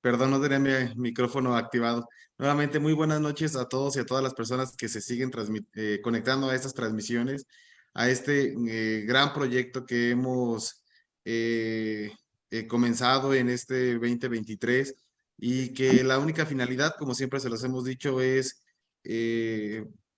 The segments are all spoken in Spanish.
Perdón, no tenía mi micrófono activado. Nuevamente, muy buenas noches a todos y a todas las personas que se siguen eh, conectando a estas transmisiones, a este eh, gran proyecto que hemos eh, comenzado en este 2023 y que la única finalidad, como siempre se los hemos dicho, es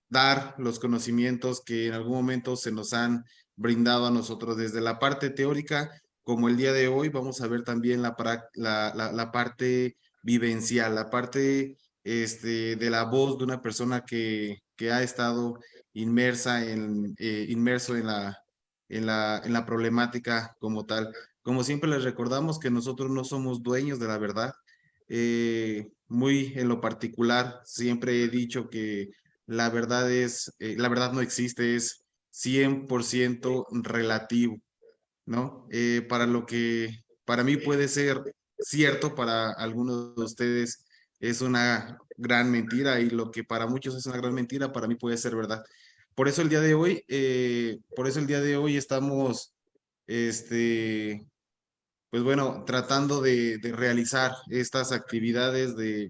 dar los conocimientos que en algún momento se nos han brindado a nosotros desde la parte teórica como el día de hoy, vamos a ver también la, la, la, parte vivencial, la parte este, de la voz de una persona que, que ha estado inmersa en, eh, inmerso en la, en, la, en la problemática como tal. Como siempre les recordamos que nosotros no somos dueños de la verdad. Eh, muy en lo particular, siempre he dicho que la verdad es, eh, la verdad no existe, es 100% relativo. ¿No? Eh, para lo que para mí puede ser cierto, para algunos de ustedes es una gran mentira y lo que para muchos es una gran mentira, para mí puede ser verdad. Por eso el día de hoy, eh, por eso el día de hoy estamos, este, pues bueno, tratando de, realizar estas actividades de,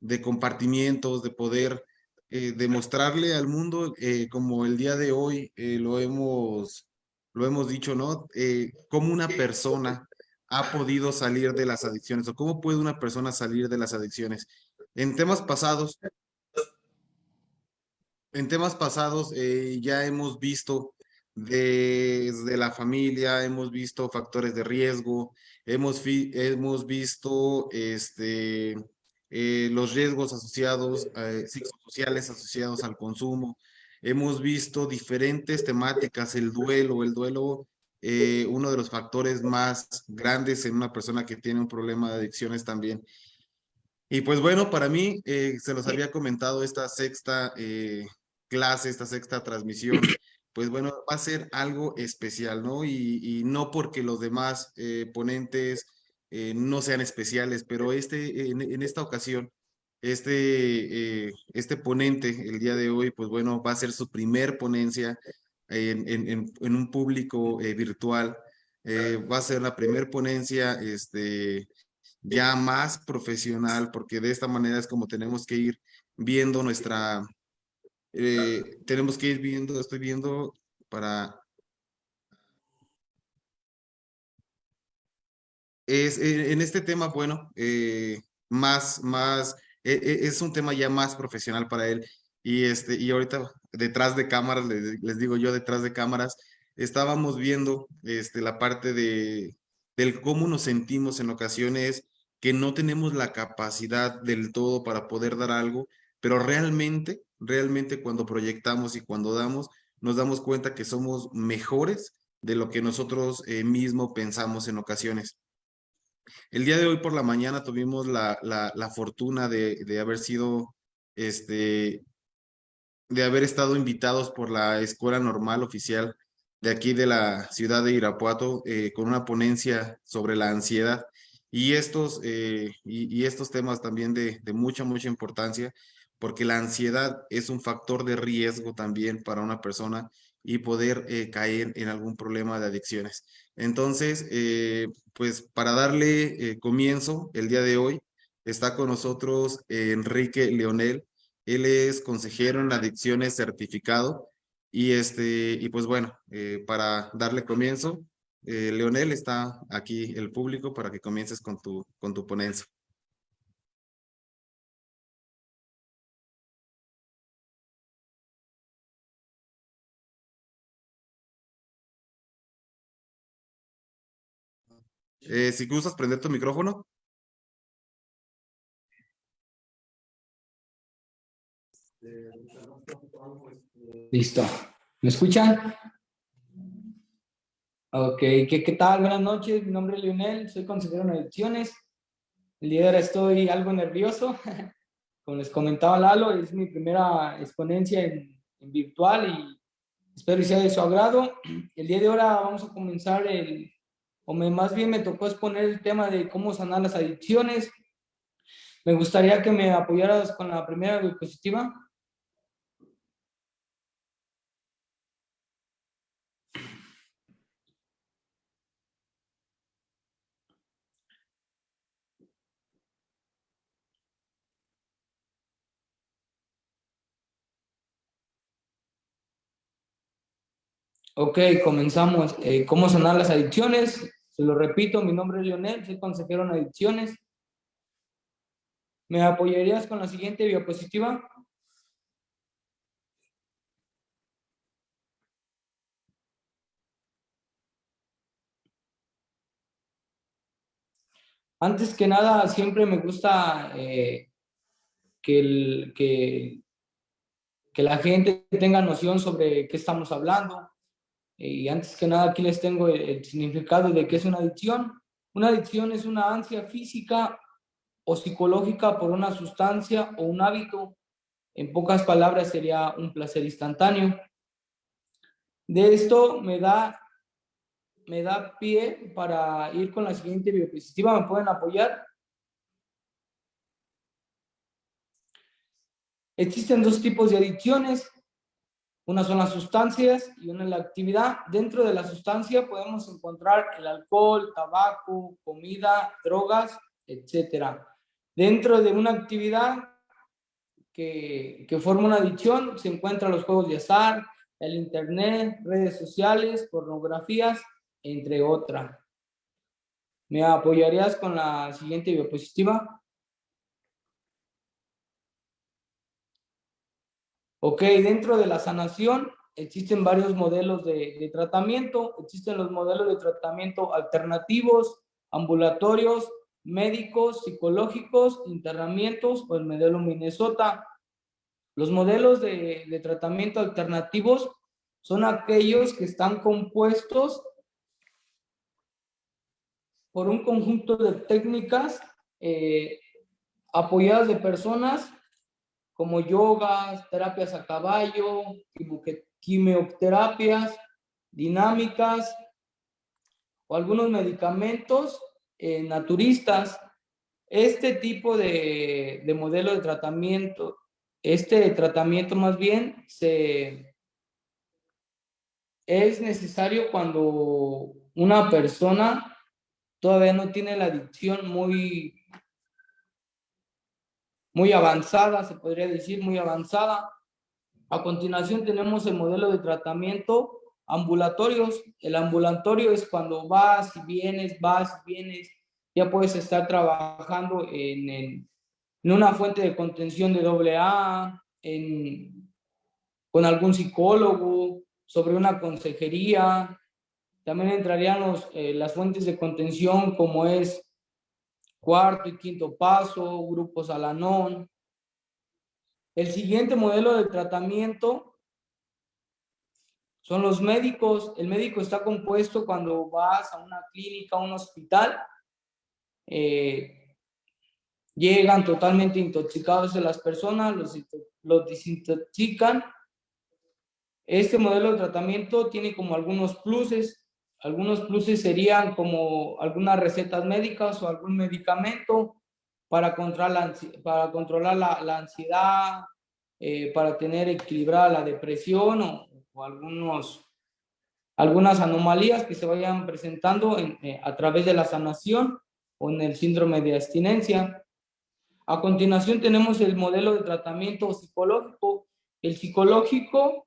de compartimientos, de poder eh, demostrarle al mundo, como el día de hoy lo hemos lo hemos dicho, ¿no? Eh, ¿Cómo una persona ha podido salir de las adicciones o cómo puede una persona salir de las adicciones? En temas pasados, en temas pasados eh, ya hemos visto desde la familia, hemos visto factores de riesgo, hemos, hemos visto este, eh, los riesgos asociados, psicosociales asociados al consumo, hemos visto diferentes temáticas, el duelo, el duelo, eh, uno de los factores más grandes en una persona que tiene un problema de adicciones también. Y pues bueno, para mí, eh, se los había comentado esta sexta eh, clase, esta sexta transmisión, pues bueno, va a ser algo especial, ¿no? Y, no porque los demás ponentes no sean especiales, pero este, en esta ocasión este, eh, este ponente el día de hoy, pues bueno, va a ser su primer ponencia en, en, en un público eh, virtual. Eh, va a ser la primer ponencia este, ya más profesional, porque de esta manera es como tenemos que ir viendo nuestra, tenemos que ir viendo, estoy viendo para... Es, en este tema, bueno, más, más es un tema ya más profesional para él. Y, este, y ahorita detrás de cámaras, les, digo yo detrás de cámaras, estábamos viendo este, la parte de, del cómo nos sentimos en ocasiones que no tenemos la capacidad del todo para poder dar algo, pero realmente, realmente cuando proyectamos y cuando damos, nos damos cuenta que somos mejores de lo que nosotros eh, mismos pensamos en ocasiones. El día de hoy por la mañana tuvimos la, la, fortuna de, de, haber sido, este, de haber estado invitados por la Escuela Normal Oficial de aquí de la ciudad de Irapuato eh, con una ponencia sobre la ansiedad y estos, eh, y, estos temas también de, de mucha, mucha importancia porque la ansiedad es un factor de riesgo también para una persona y poder eh, caer en algún problema de adicciones. Entonces, eh, pues para darle eh, comienzo el día de hoy, está con nosotros Enrique Leonel. Él es consejero en adicciones certificado. Y, este, y pues bueno, para darle comienzo, Leonel está aquí el público para que comiences con tu, con tu ponencia. Eh, si gustas prender tu micrófono. Listo. ¿Me escuchan? Ok, ¿Qué, ¿qué, tal? Buenas noches, mi nombre es Leonel, soy consejero en elecciones. El día de ahora estoy algo nervioso. Como les comentaba Lalo, es mi primera exponencia en, en virtual y espero que sea de su agrado. El día de ahora vamos a comenzar el, o me, más bien me tocó exponer el tema de cómo sanar las adicciones. Me gustaría que me apoyaras con la primera diapositiva. Ok, comenzamos. Eh, ¿Cómo sanar las adicciones? Se lo repito, mi nombre es Lionel, soy consejero en adicciones. ¿Me apoyarías con la siguiente diapositiva? Antes que nada, siempre me gusta eh, que, la gente tenga noción sobre qué estamos hablando. Y antes que nada, aquí les tengo el, significado de qué es una adicción. Una adicción es una ansia física o psicológica por una sustancia o un hábito. En pocas palabras, sería un placer instantáneo. De esto me da, me da pie para ir con la siguiente diapositiva. ¿Me pueden apoyar? Existen dos tipos de adicciones, una son las sustancias y una es la actividad. Dentro de la sustancia podemos encontrar el alcohol, tabaco, comida, drogas, etc. Dentro de una actividad que, que forma una adicción se encuentran los juegos de azar, el internet, redes sociales, pornografías, entre otras. ¿Me apoyarías con la siguiente diapositiva? Ok, dentro de la sanación existen varios modelos de, tratamiento. Existen los modelos de tratamiento alternativos, ambulatorios, médicos, psicológicos, internamientos o el modelo Minnesota. Los modelos de, de, tratamiento alternativos son aquellos que están compuestos por un conjunto de técnicas eh, apoyadas de personas como yogas, terapias a caballo, quimioterapias, dinámicas o algunos medicamentos eh, naturistas. Este tipo de, de modelo de tratamiento, este tratamiento más bien se, es necesario cuando una persona todavía no tiene la adicción muy muy avanzada, se podría decir, muy avanzada. A continuación tenemos el modelo de tratamiento ambulatorios. El ambulatorio es cuando vas y vienes, vas vienes, ya puedes estar trabajando en, en, una fuente de contención de AA, en, con algún psicólogo, sobre una consejería. También entrarían los, eh, las fuentes de contención como es cuarto y quinto paso, grupos Alanón. El siguiente modelo de tratamiento son los médicos. El médico está compuesto cuando vas a una clínica, a un hospital. Eh, llegan totalmente intoxicados de las personas, los, los desintoxican. Este modelo de tratamiento tiene como algunos pluses. Algunos pluses serían como algunas recetas médicas o algún medicamento para controlar la, para controlar la, ansiedad, eh, para tener equilibrada la depresión o, algunos, algunas anomalías que se vayan presentando eh, a través de la sanación o en el síndrome de abstinencia. A continuación tenemos el modelo de tratamiento psicológico. El psicológico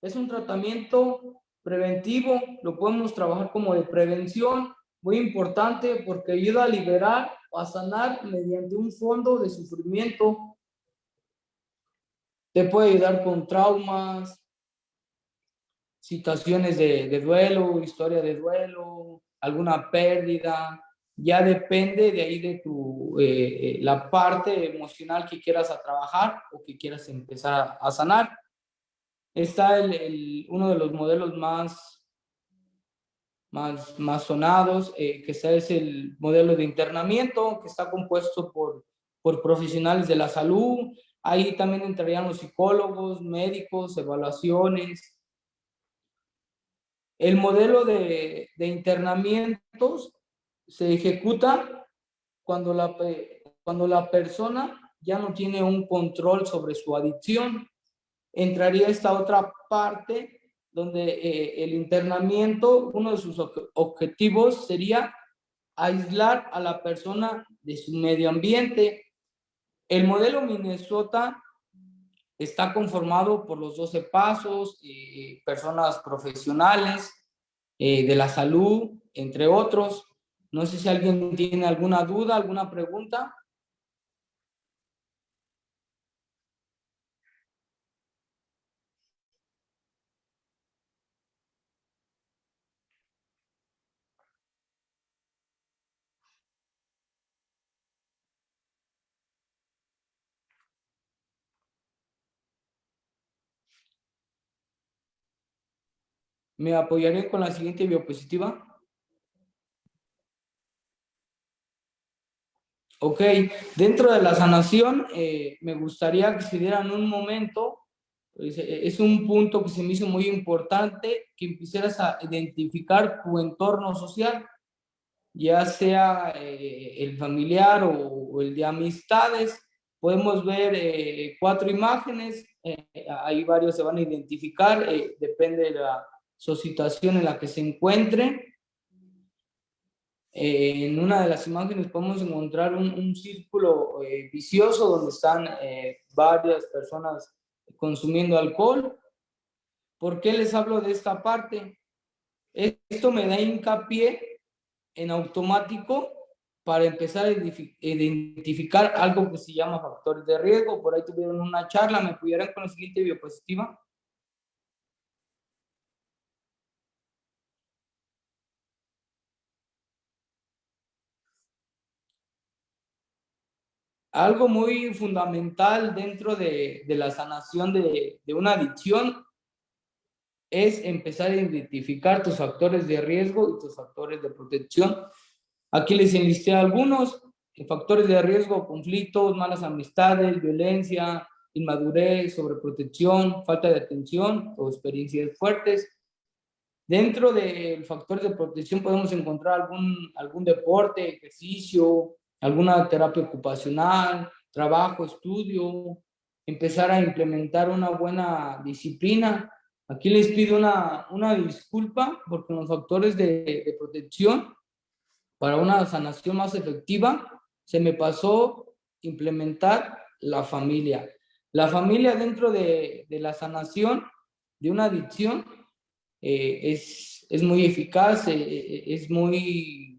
es un tratamiento preventivo, lo podemos trabajar como de prevención, muy importante porque ayuda a liberar o a sanar mediante un fondo de sufrimiento. Te puede ayudar con traumas, situaciones de, duelo, historia de duelo, alguna pérdida. Ya depende de ahí de tu, eh, eh, la parte emocional que quieras a trabajar o que quieras empezar a sanar. Está el, uno de los modelos más, más, más sonados, eh, que es el modelo de internamiento, que está compuesto por, por profesionales de la salud. Ahí también entrarían los psicólogos, médicos, evaluaciones. El modelo de, de internamientos se ejecuta cuando la, cuando la persona ya no tiene un control sobre su adicción entraría esta otra parte donde eh, el internamiento, uno de sus objetivos sería aislar a la persona de su medio ambiente. El modelo Minnesota está conformado por los 12 pasos, eh, personas profesionales eh, de la salud, entre otros. No sé si alguien tiene alguna duda, alguna pregunta. ¿Me apoyaré con la siguiente biopositiva? Ok, dentro de la sanación, eh, me gustaría que se dieran un momento, pues, eh, es un punto que se me hizo muy importante, que empezaras a identificar tu entorno social, ya sea eh, el familiar o, el de amistades. Podemos ver cuatro imágenes, ahí varios se van a identificar, depende de la su situación en la que se encuentre. Eh, en una de las imágenes podemos encontrar un, círculo eh, vicioso donde están eh, varias personas consumiendo alcohol. ¿Por qué les hablo de esta parte? Esto me da hincapié en automático para empezar a identificar algo que se llama factores de riesgo. Por ahí tuvieron una charla, ¿me pudieran con la siguiente diapositiva? Algo muy fundamental dentro de, la sanación de, una adicción es empezar a identificar tus factores de riesgo y tus factores de protección. Aquí les enlisté algunos, factores de riesgo, conflictos, malas amistades, violencia, inmadurez, sobreprotección, falta de atención o experiencias fuertes. Dentro del factor de protección podemos encontrar algún, algún deporte, ejercicio, alguna terapia ocupacional, trabajo, estudio, empezar a implementar una buena disciplina. Aquí les pido una, una disculpa porque los factores de, de protección para una sanación más efectiva se me pasó implementar la familia. La familia dentro de, de la sanación de una adicción eh, es, es, muy eficaz, eh, es muy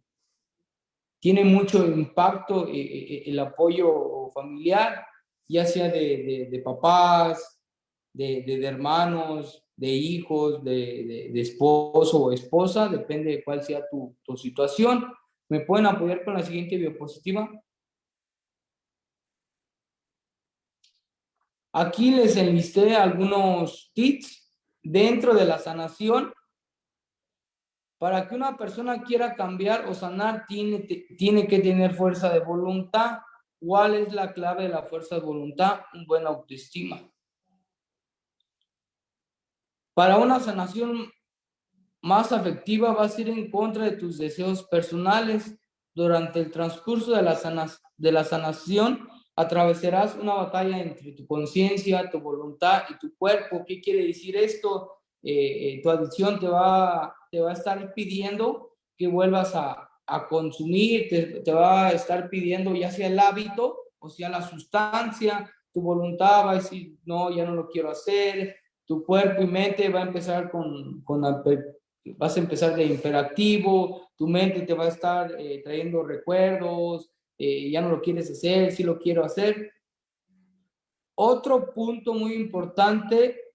tiene mucho impacto eh, eh, eh, el apoyo familiar, ya sea de, papás, de, hermanos, de hijos, de, esposo o esposa, depende de cuál sea tu, tu situación. ¿Me pueden apoyar con la siguiente diapositiva? Aquí les enlisté algunos tips dentro de la sanación para que una persona quiera cambiar o sanar, tiene, tiene que tener fuerza de voluntad. ¿Cuál es la clave de la fuerza de voluntad? Un buen autoestima. Para una sanación más afectiva vas a ir en contra de tus deseos personales. Durante el transcurso de la, de la sanación atravesarás una batalla entre tu conciencia, tu voluntad y tu cuerpo. ¿Qué quiere decir esto? Eh, eh, tu adicción te va, te va a estar pidiendo que vuelvas a, a consumir, te, te, va a estar pidiendo ya sea el hábito o sea la sustancia, tu voluntad va a decir, no, ya no lo quiero hacer, tu cuerpo y mente va a empezar con, con vas a empezar de imperativo, tu mente te va a estar eh, trayendo recuerdos, ya no lo quieres hacer, sí lo quiero hacer. Otro punto muy importante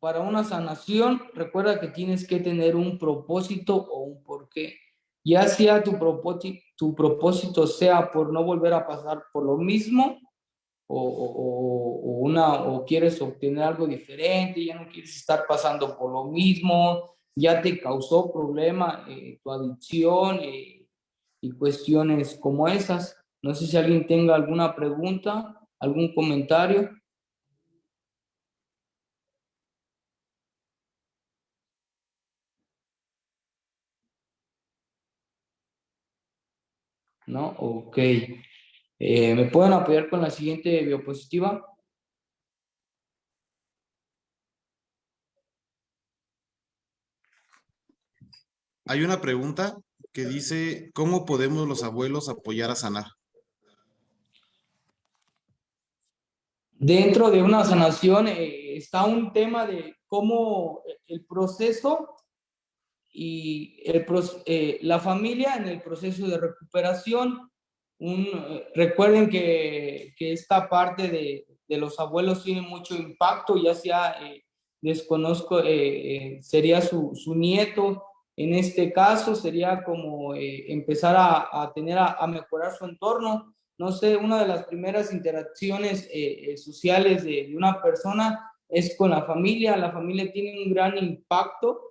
para una sanación, recuerda que tienes que tener un propósito o un porqué. Ya sea tu tu propósito sea por no volver a pasar por lo mismo, o, o, una, o quieres obtener algo diferente, ya no quieres estar pasando por lo mismo, ya te causó problema eh, tu adicción eh, y cuestiones como esas. No sé si alguien tenga alguna pregunta, algún comentario. ¿No? Ok. Eh, ¿Me pueden apoyar con la siguiente biopositiva? Hay una pregunta que dice, ¿cómo podemos los abuelos apoyar a sanar? dentro de una sanación eh, está un tema de cómo el proceso y el, eh, la familia en el proceso de recuperación. Un, recuerden que, que, esta parte de, de, los abuelos tiene mucho impacto, ya sea, desconozco, sería su, su nieto, en este caso sería como eh, empezar a, a tener a, a, mejorar su entorno. No sé, una de las primeras interacciones eh, eh, sociales de, de, una persona es con la familia. La familia tiene un gran impacto.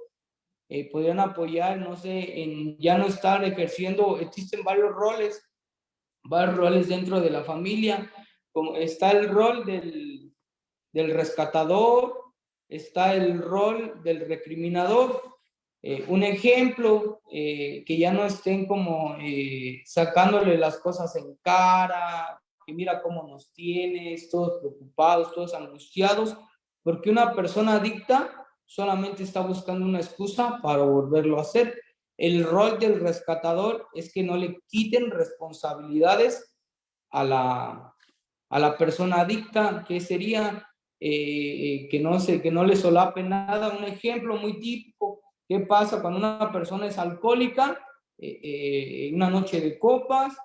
Eh, podrían apoyar, no sé, en ya no estar ejerciendo, existen varios roles, varios roles dentro de la familia. Como está el rol del, del rescatador, está el rol del recriminador eh, un ejemplo, eh, que ya no estén como eh, sacándole las cosas en cara, que mira cómo nos tienes, todos preocupados, todos angustiados, porque una persona adicta solamente está buscando una excusa para volverlo a hacer. El rol del rescatador es que no le quiten responsabilidades a la, a la persona adicta, que sería que, no se, que no le solape nada. Un ejemplo muy típico, ¿Qué pasa cuando una persona es alcohólica? Eh, eh, una noche de copas.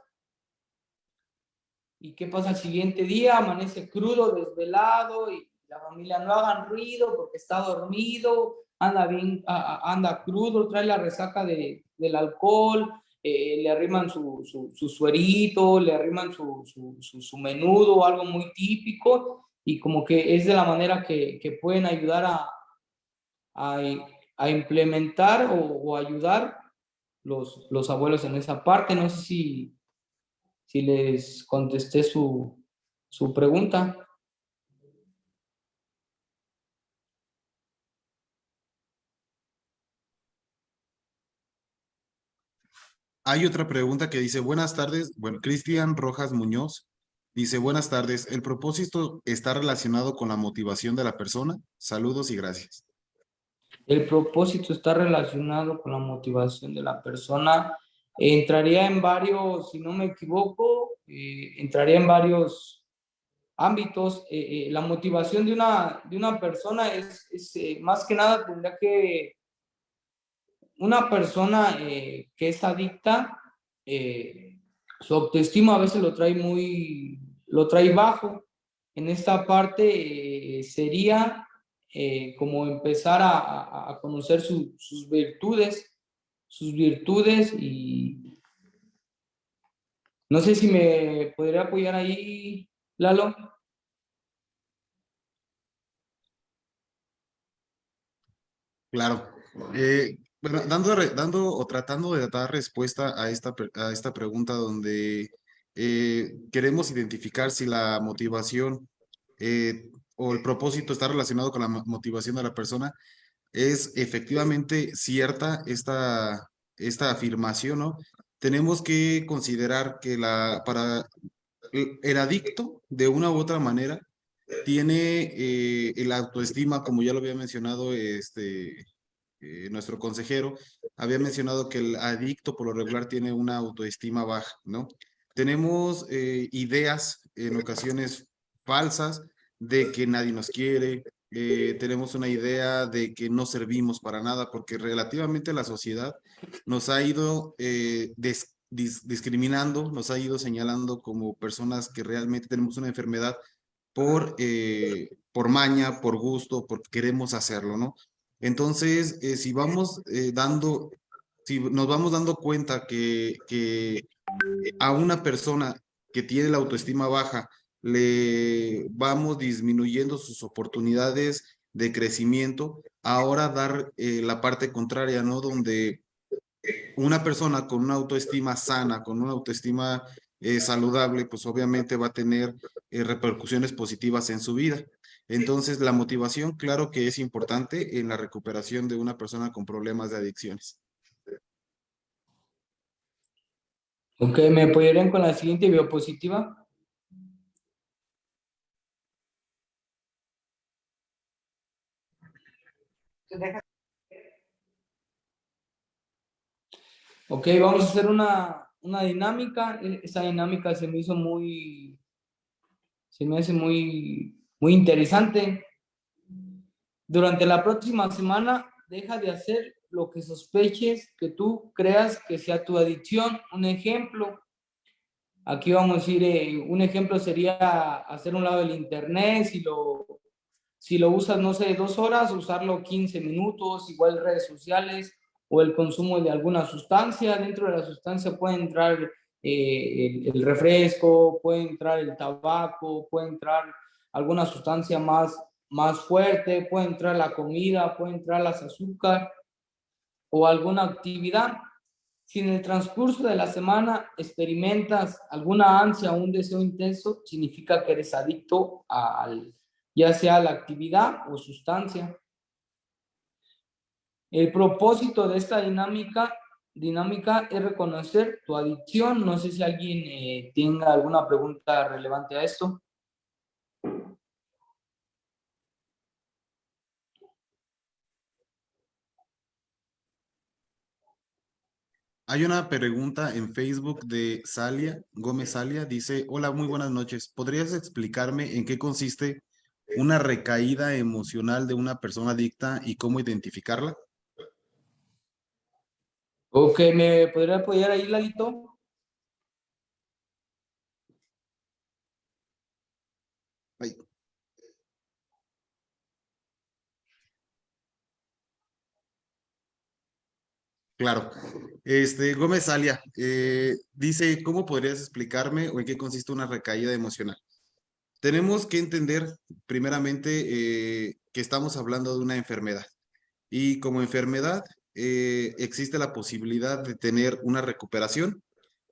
¿Y qué pasa el siguiente día? Amanece crudo, desvelado y la familia no hagan ruido porque está dormido, anda bien, anda crudo, trae la resaca de, del alcohol, eh, le arriman su, su, su, suerito, le arriman su, su, menudo, algo muy típico, y como que es de la manera que, que pueden ayudar a, a, a implementar o, ayudar los, los, abuelos en esa parte. No sé si, si les contesté su, su pregunta. Hay otra pregunta que dice, buenas tardes, bueno, Cristian Rojas Muñoz dice, buenas tardes, ¿el propósito está relacionado con la motivación de la persona? Saludos y gracias. El propósito está relacionado con la motivación de la persona. Entraría en varios, si no me equivoco, eh, entraría en varios ámbitos. Eh, eh, la motivación de una, de una persona es, es más que nada tendría que una persona que es adicta, su autoestima a veces lo trae muy, lo trae bajo. En esta parte sería eh, como empezar a, conocer su, sus virtudes, sus virtudes y no sé si me podría apoyar ahí, Lalo. Claro. Eh, bueno, dando, dando o tratando de dar respuesta a esta, a esta pregunta donde eh, queremos identificar si la motivación eh, o el propósito está relacionado con la motivación de la persona, es efectivamente cierta esta, esta afirmación, ¿no? Tenemos que considerar que la, para el adicto, de una u otra manera, tiene eh, el autoestima, como ya lo había mencionado este, nuestro consejero, había mencionado que el adicto por lo regular tiene una autoestima baja, ¿no? Tenemos eh, ideas en ocasiones falsas de que nadie nos quiere, eh, tenemos una idea de que no servimos para nada, porque relativamente la sociedad nos ha ido eh, discriminando, nos ha ido señalando como personas que realmente tenemos una enfermedad por, por maña, por gusto, porque queremos hacerlo, ¿no? Entonces, si vamos dando, si nos vamos dando cuenta que, que a una persona que tiene la autoestima baja, le vamos disminuyendo sus oportunidades de crecimiento, ahora dar eh, la parte contraria, ¿no? Donde una persona con una autoestima sana, con una autoestima eh, saludable, pues obviamente va a tener eh, repercusiones positivas en su vida. Entonces, la motivación, claro que es importante en la recuperación de una persona con problemas de adicciones. Ok, ¿me apoyarían con la siguiente biopositiva? Ok, vamos a hacer una, una dinámica. E, esa dinámica se me hizo muy, Se me hace muy, muy interesante. Durante la próxima semana, deja de hacer lo que sospeches que tú creas que sea tu adicción. Un ejemplo, aquí vamos a decir, eh, un ejemplo sería hacer un lado del internet, si lo, si lo usas, no sé, dos horas, usarlo 15 minutos, igual redes sociales o el consumo de alguna sustancia. Dentro de la sustancia puede entrar eh, el, el, refresco, puede entrar el tabaco, puede entrar alguna sustancia más, más fuerte, puede entrar la comida, puede entrar las azúcar o alguna actividad. Si en el transcurso de la semana experimentas alguna ansia o un deseo intenso, significa que eres adicto al, ya sea la actividad o sustancia. El propósito de esta dinámica, dinámica es reconocer tu adicción. No sé si alguien eh, tenga alguna pregunta relevante a esto. Hay una pregunta en Facebook de Salia, Gómez Salia, dice, hola, muy buenas noches. ¿Podrías explicarme en qué consiste una recaída emocional de una persona adicta y cómo identificarla? Ok, ¿me podría apoyar ahí, Lalito? Claro. Este, Gómez Alia, eh, dice, ¿cómo podrías explicarme o en qué consiste una recaída emocional? Tenemos que entender, primeramente, eh, que estamos hablando de una enfermedad. Y como enfermedad, eh, existe la posibilidad de tener una recuperación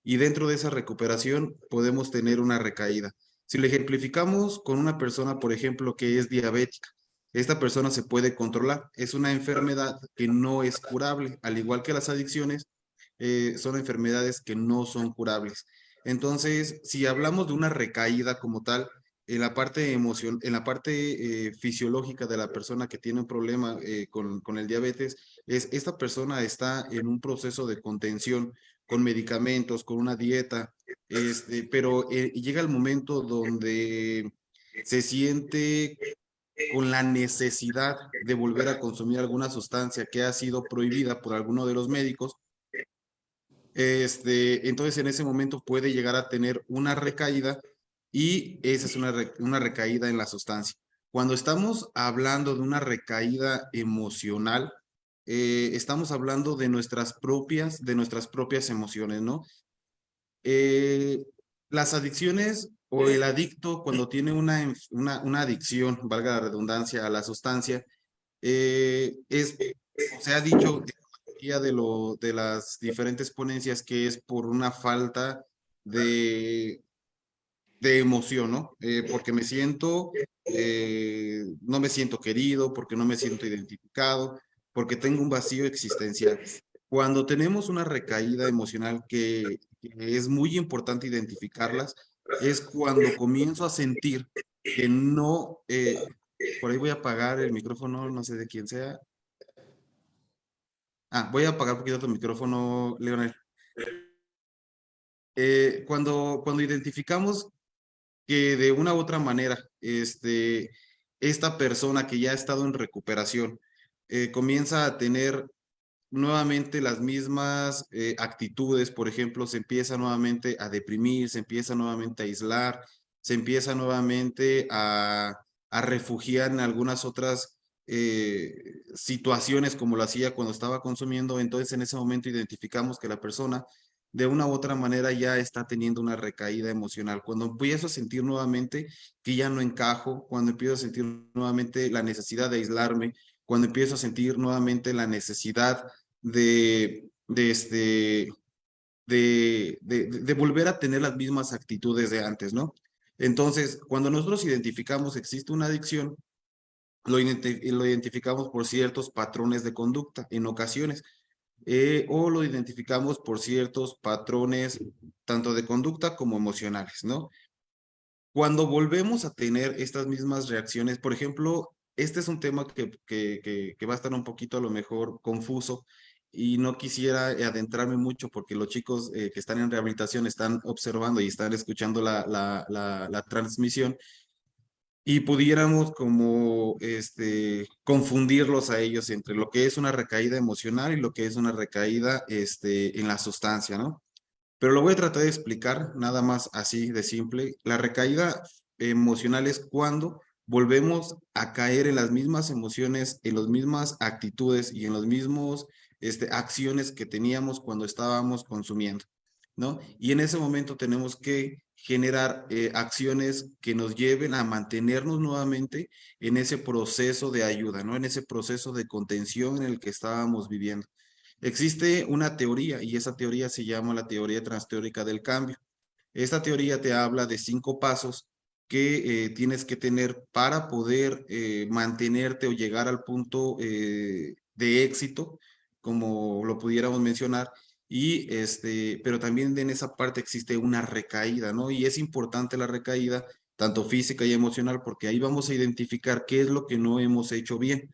y dentro de esa recuperación podemos tener una recaída. Si lo ejemplificamos con una persona, por ejemplo, que es diabética, esta persona se puede controlar. Es una enfermedad que no es curable, al igual que las adicciones, eh, son enfermedades que no son curables. Entonces, si hablamos de una recaída como tal, en la parte emoción, en la parte eh, fisiológica de la persona que tiene un problema eh, con, con, el diabetes, es esta persona está en un proceso de contención con medicamentos, con una dieta, este, pero llega el momento donde se siente con la necesidad de volver a consumir alguna sustancia que ha sido prohibida por alguno de los médicos, este, entonces en ese momento puede llegar a tener una recaída y esa es una, recaída en la sustancia. Cuando estamos hablando de una recaída emocional, eh, estamos hablando de nuestras propias, de nuestras propias emociones, ¿no? Eh, las adicciones o el adicto cuando tiene una, una, una adicción, valga la redundancia, a la sustancia, eh, es, se ha dicho de, lo, de las diferentes ponencias que es por una falta de, de emoción, ¿no? Eh, porque me siento, eh, no me siento querido, porque no me siento identificado, porque tengo un vacío existencial. Cuando tenemos una recaída emocional que, que es muy importante identificarlas, es cuando comienzo a sentir que no, eh, por ahí voy a apagar el micrófono, no sé de quién sea. Ah, voy a apagar un poquito tu micrófono, Leonel. Eh, cuando, cuando identificamos que de una u otra manera, este, esta persona que ya ha estado en recuperación eh, comienza a tener nuevamente las mismas eh, actitudes, por ejemplo, se empieza nuevamente a deprimir, se empieza nuevamente a aislar, se empieza nuevamente a, a refugiar en algunas otras eh, situaciones como lo hacía cuando estaba consumiendo, entonces en ese momento identificamos que la persona de una u otra manera ya está teniendo una recaída emocional. Cuando empiezo a sentir nuevamente que ya no encajo, cuando empiezo a sentir nuevamente la necesidad de aislarme, cuando empiezo a sentir nuevamente la necesidad de, de, este, de, volver a tener las mismas actitudes de antes, ¿no? Entonces, cuando nosotros identificamos existe una adicción, lo, lo identificamos por ciertos patrones de conducta en ocasiones, eh, o lo identificamos por ciertos patrones tanto de conducta como emocionales, ¿no? Cuando volvemos a tener estas mismas reacciones, por ejemplo, este es un tema que, que, que, que va a estar un poquito a lo mejor confuso, y no quisiera adentrarme mucho porque los chicos eh, que están en rehabilitación están observando y están escuchando la, la, la, la transmisión y pudiéramos como este, confundirlos a ellos entre lo que es una recaída emocional y lo que es una recaída este, en la sustancia, ¿no? Pero lo voy a tratar de explicar nada más así de simple. La recaída emocional es cuando volvemos a caer en las mismas emociones, en las mismas actitudes y en las mismas este, acciones que teníamos cuando estábamos consumiendo, Y en ese momento tenemos que generar eh, acciones que nos lleven a mantenernos nuevamente en ese proceso de ayuda, ¿no? En ese proceso de contención en el que estábamos viviendo. Existe una teoría y esa teoría se llama la teoría transteórica del cambio. Esta teoría te habla de cinco pasos que eh, tienes que tener para poder eh, mantenerte o llegar al punto de éxito, como lo pudiéramos mencionar, y este, pero también en esa parte existe una recaída, ¿no? Y es importante la recaída, tanto física y emocional, porque ahí vamos a identificar qué es lo que no hemos hecho bien,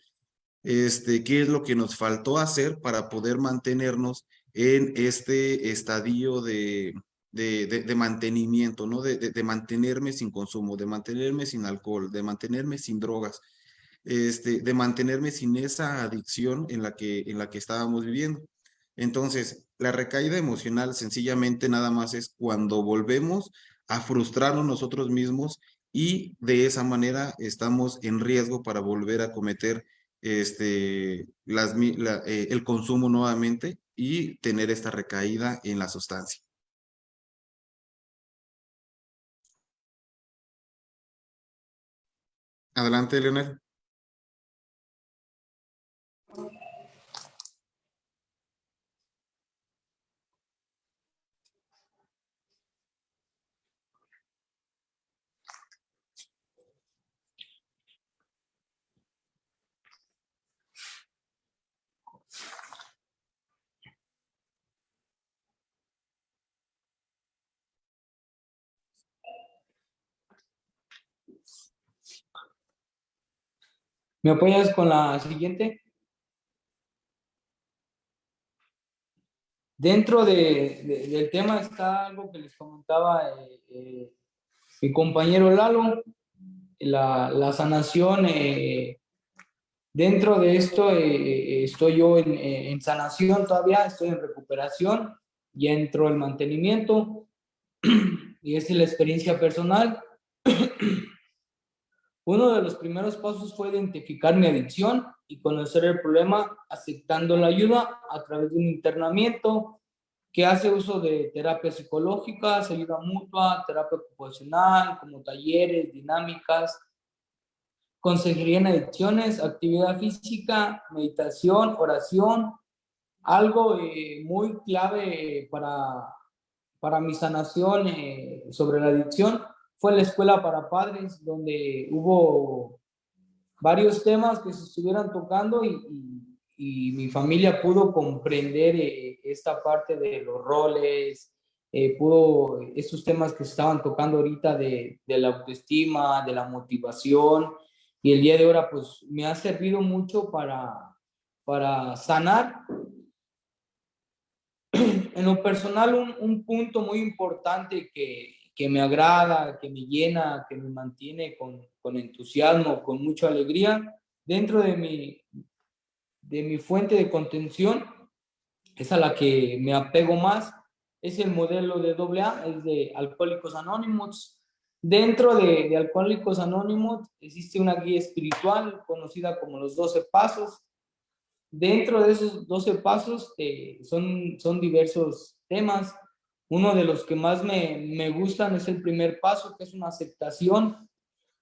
este, qué es lo que nos faltó hacer para poder mantenernos en este estadio de, de, de, mantenimiento, ¿no? De, de, mantenerme sin consumo, de mantenerme sin alcohol, de mantenerme sin drogas, este, de mantenerme sin esa adicción en la que, en la que estábamos viviendo. Entonces, la recaída emocional sencillamente nada más es cuando volvemos a frustrarnos nosotros mismos y de esa manera estamos en riesgo para volver a cometer este, eh, el consumo nuevamente y tener esta recaída en la sustancia. Adelante, Leonel. ¿Me apoyas con la siguiente? Dentro de, del tema está algo que les comentaba eh, eh, mi compañero Lalo, la, sanación. Eh, dentro de esto estoy yo en, en, sanación todavía, estoy en recuperación, ya entró el mantenimiento y es la experiencia personal. Uno de los primeros pasos fue identificar mi adicción y conocer el problema aceptando la ayuda a través de un internamiento que hace uso de terapias psicológicas, ayuda mutua, terapia ocupacional, como talleres, dinámicas, consejería en adicciones, actividad física, meditación, oración, algo eh, muy clave para, para mi sanación eh, sobre la adicción fue la escuela para padres, donde hubo varios temas que se estuvieran tocando y, y, mi familia pudo comprender eh, esta parte de los roles, eh, pudo, estos temas que se estaban tocando ahorita de, de, la autoestima, de la motivación, y el día de ahora pues me ha servido mucho para, para sanar. En lo personal, un, un punto muy importante que, que me agrada, que me llena, que me mantiene con, con entusiasmo, con mucha alegría, dentro de mi, de mi fuente de contención, es a la que me apego más, es el modelo de AA, es de Alcohólicos Anónimos. Dentro de, de Alcohólicos Anónimos existe una guía espiritual conocida como los 12 pasos. Dentro de esos 12 pasos eh, son, son diversos temas, uno de los que más me, me gustan es el primer paso, que es una aceptación.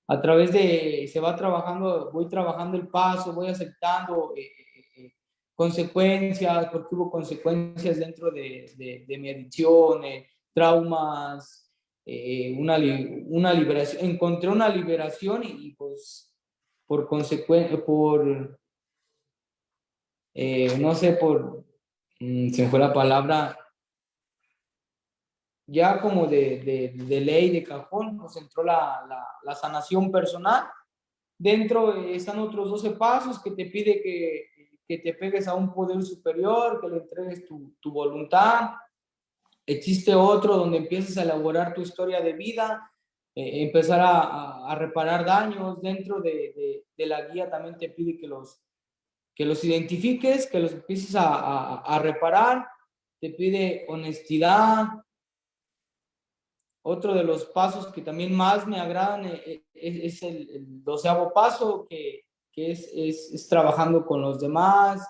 A través de, se va trabajando, voy trabajando el paso, voy aceptando eh, eh, eh, consecuencias, porque hubo consecuencias dentro de, de, de mi adicción, traumas, una, una liberación. Encontré una liberación y, pues por consecuencia, por, no sé, por, mm, se me fue la palabra, ya como de, de, ley, de cajón, nos entró la, la, sanación personal. Dentro están otros 12 pasos que te pide que, que te pegues a un poder superior, que le entregues tu, tu voluntad. Existe otro donde empiezas a elaborar tu historia de vida, eh, empezar a, a, reparar daños dentro de, de, de, la guía. También te pide que los, que los identifiques, que los empieces a, a, a reparar. Te pide honestidad, otro de los pasos que también más me agradan eh, eh, es, el, el, doceavo paso, que, que es, es, es, trabajando con los demás,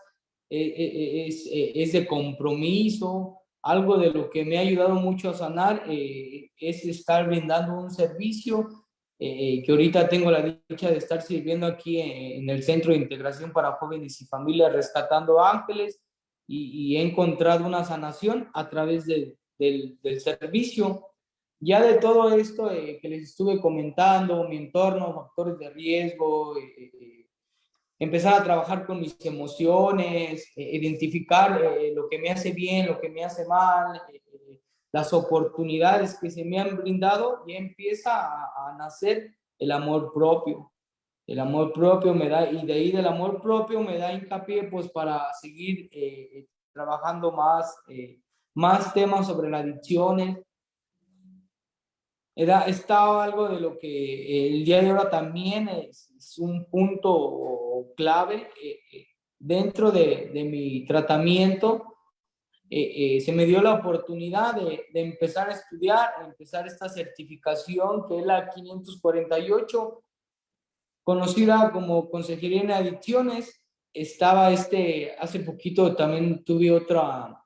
eh, es, es, de compromiso. Algo de lo que me ha ayudado mucho a sanar es estar brindando un servicio que ahorita tengo la dicha de estar sirviendo aquí en, el Centro de Integración para Jóvenes y Familias Rescatando Ángeles y, y he encontrado una sanación a través de, del, del servicio ya de todo esto eh, que les estuve comentando, mi entorno, factores de riesgo, eh, eh, empezar a trabajar con mis emociones, identificar lo que me hace bien, lo que me hace mal, las oportunidades que se me han brindado, y empieza a, a, nacer el amor propio. El amor propio me da, y de ahí del amor propio me da hincapié pues para seguir trabajando más, más temas sobre las adicciones, era, estaba algo de lo que el día de ahora también es, es un punto clave eh, eh, dentro de, de, mi tratamiento. Eh, eh, se me dio la oportunidad de, de, empezar a estudiar, empezar esta certificación que es la 548, conocida como Consejería en Adicciones. Estaba este, hace poquito también tuve otra,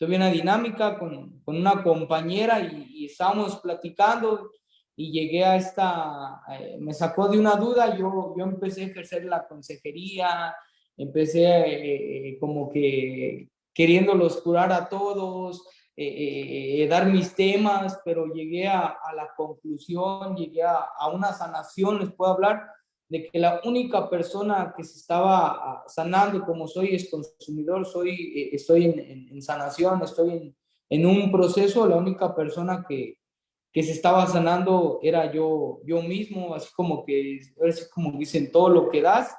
tuve una dinámica con, con una compañera y, y, estábamos platicando y llegué a esta, eh, me sacó de una duda, yo, yo empecé a ejercer la consejería, empecé eh, como que queriéndolos curar a todos, eh, eh dar mis temas, pero llegué a, a la conclusión, llegué a, a, una sanación, les puedo hablar, de que la única persona que se estaba ah, sanando, como soy es consumidor, soy, eh, estoy en, en, en, sanación, estoy en, en, un proceso, la única persona que, que se estaba sanando era yo, yo mismo, así como que, así como dicen, todo lo que das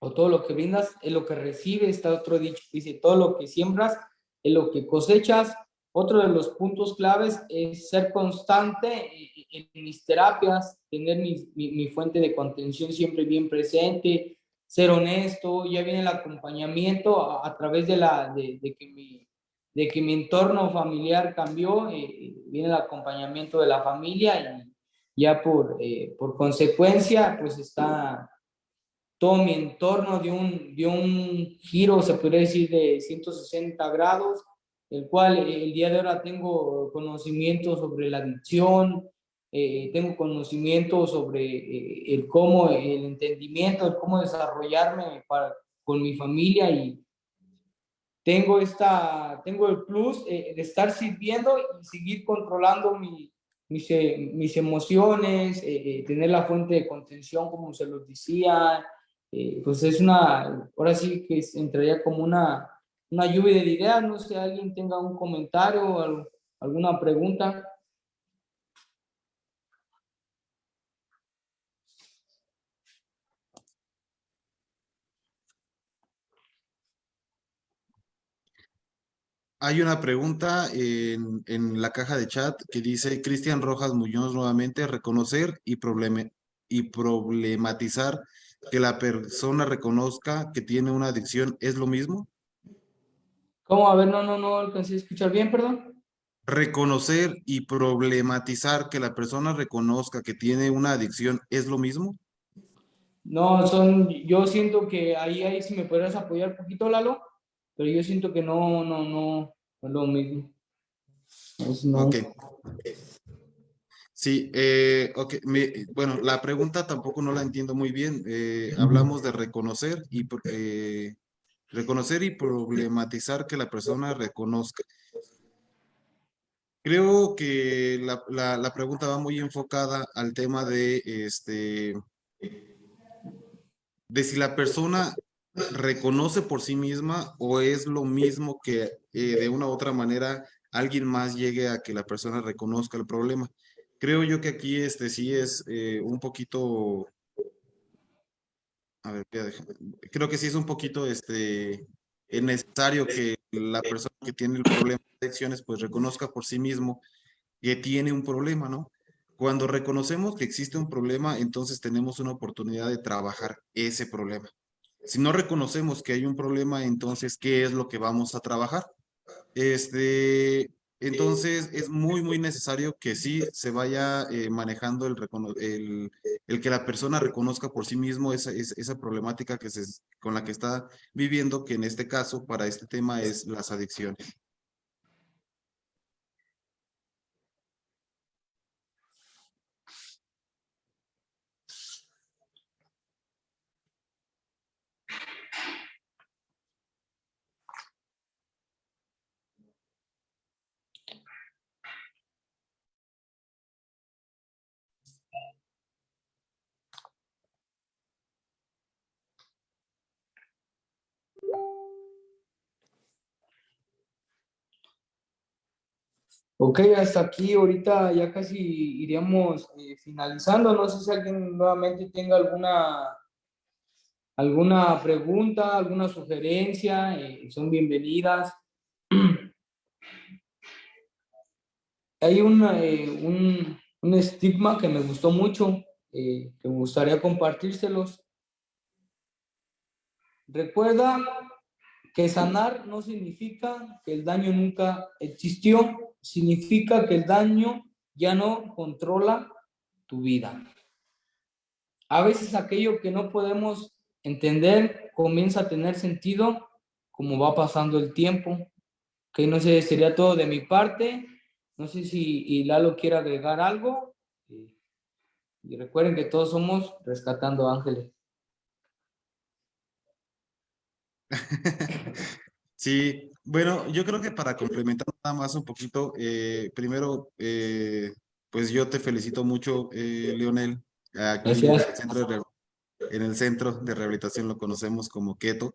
o todo lo que brindas es lo que recibes, está otro dicho dice, todo lo que siembras es lo que cosechas, otro de los puntos claves es ser constante en mis terapias, tener mi, mi, mi, fuente de contención siempre bien presente, ser honesto, ya viene el acompañamiento a, a través de, la, de, de, que mi, de que mi entorno familiar cambió, eh, viene el acompañamiento de la familia y ya por, eh, por consecuencia pues está todo mi entorno de un, de un giro, se podría decir, de 160 grados, el cual eh, el día de ahora tengo conocimiento sobre la adicción, eh, tengo conocimiento sobre eh, el cómo, el entendimiento, el cómo desarrollarme para, con mi familia y tengo, esta, tengo el plus de estar sirviendo y seguir controlando mi, mis, mis emociones, tener la fuente de contención como se los decía, pues es una, ahora sí que entraría como una, una lluvia de ideas, no sé, alguien tenga un comentario o alguna pregunta. Hay una pregunta en, en, la caja de chat que dice Cristian Rojas Muñoz nuevamente, reconocer y, probleme, y problematizar que la persona reconozca que tiene una adicción es lo mismo. ¿Cómo? A ver, no, no, no alcancé a escuchar bien, perdón. Reconocer y problematizar que la persona reconozca que tiene una adicción es lo mismo. No, son, yo siento que ahí, ahí si me podrías apoyar un poquito, Lalo pero yo siento que no, no, no, es lo mismo. No. Ok. Sí, eh, Me, bueno, la pregunta tampoco no la entiendo muy bien. Eh, hablamos de reconocer y eh, reconocer y problematizar que la persona reconozca. Creo que la, la, la pregunta va muy enfocada al tema de este de si la persona reconoce por sí misma o es lo mismo que eh, de una u otra manera alguien más llegue a que la persona reconozca el problema. Creo yo que aquí este sí es eh, un poquito a ver, creo que sí es un poquito este, es necesario que la persona que tiene el problema de adicciones pues reconozca por sí mismo que tiene un problema, ¿no? Cuando reconocemos que existe un problema, entonces tenemos una oportunidad de trabajar ese problema. Si no reconocemos que hay un problema, entonces, ¿qué es lo que vamos a trabajar? Este, entonces, es muy, muy necesario que sí se vaya eh, manejando el, el, el, que la persona reconozca por sí mismo esa, esa problemática que se, con la que está viviendo, que en este caso, para este tema, es las adicciones. Ok, hasta aquí ahorita ya casi iríamos eh, finalizando. No sé si alguien nuevamente tenga alguna, alguna pregunta, alguna sugerencia, eh, son bienvenidas. Hay una, eh, un, un, estigma que me gustó mucho, que me gustaría compartírselos. Recuerda que sanar no significa que el daño nunca existió, significa que el daño ya no controla tu vida. A veces aquello que no podemos entender comienza a tener sentido como va pasando el tiempo. Que no sé, sería todo de mi parte. No sé si Lalo quiere agregar algo. Y recuerden que todos somos rescatando ángeles. Sí, bueno, yo creo que para complementar nada más un poquito, eh, primero, eh, pues yo te felicito mucho, eh, Leonel. Aquí en el, centro de, en el centro de rehabilitación lo conocemos como Keto.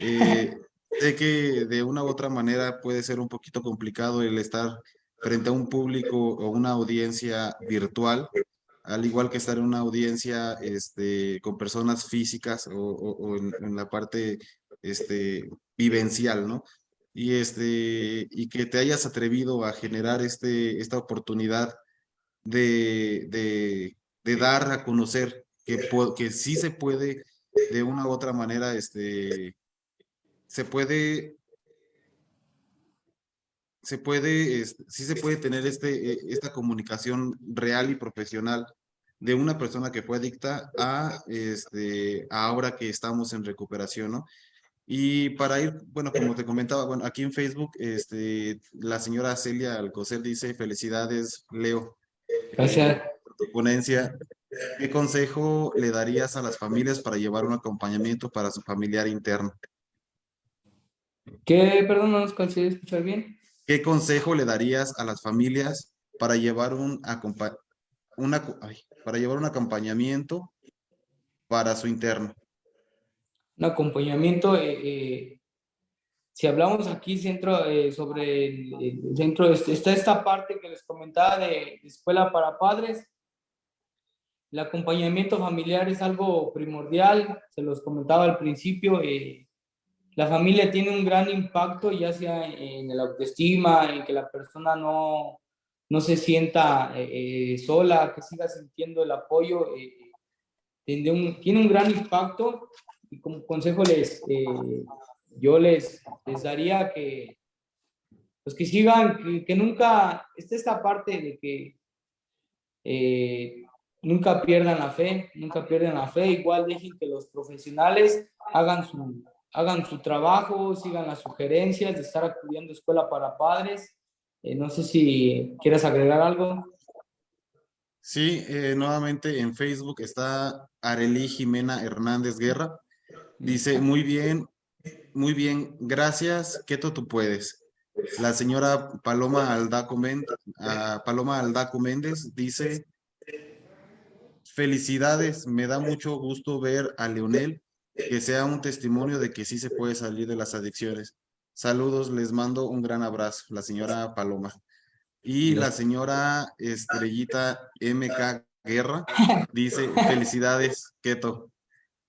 sé que de una u otra manera puede ser un poquito complicado el estar frente a un público o una audiencia virtual, al igual que estar en una audiencia este, con personas físicas o, en, la parte este, vivencial, ¿no? Y, este, y que te hayas atrevido a generar este, esta oportunidad de, de, dar a conocer que, que sí se puede, de una u otra manera, este, se puede se puede, sí se puede tener este, e, esta comunicación real y profesional de una persona que fue adicta a, este, a ahora que estamos en recuperación, ¿no? Y para ir, bueno, como te comentaba, bueno, aquí en Facebook, este, la señora Celia Alcocer dice, felicidades, Leo. Gracias. por tu ponencia. ¿Qué consejo le darías a las familias para llevar un acompañamiento para su familiar interno? ¿Qué, perdón, no nos consigue escuchar bien? ¿Qué consejo le darías a las familias para llevar un, una, para llevar un acompañamiento para su interno? Un acompañamiento. Eh, eh, si hablamos aquí centro, eh, sobre el, centro, está esta parte que les comentaba de, escuela para padres. El acompañamiento familiar es algo primordial, se los comentaba al principio. la familia tiene un gran impacto, ya sea en la autoestima, en que la persona no, no se sienta sola, que siga sintiendo el apoyo. tiene, un, tiene un gran impacto y como consejo les, eh, yo les, les daría que, pues que sigan, que, nunca, esté esta parte de que eh, nunca pierdan la fe, nunca pierdan la fe, igual dejen que los profesionales hagan su, hagan su trabajo, sigan las sugerencias de estar acudiendo a escuela para padres. Eh, no sé si quieres agregar algo. Sí, nuevamente en Facebook está Arely Jimena Hernández Guerra. Dice, muy bien, muy bien, gracias, Keto, tú puedes. La señora Paloma Aldaco, Méndez, ah, Paloma Aldaco Méndez dice, felicidades, me da mucho gusto ver a Leonel, que sea un testimonio de que sí se puede salir de las adicciones. Saludos, les mando un gran abrazo, la señora Paloma. Y la señora Estrellita MK Guerra dice, felicidades, Keto.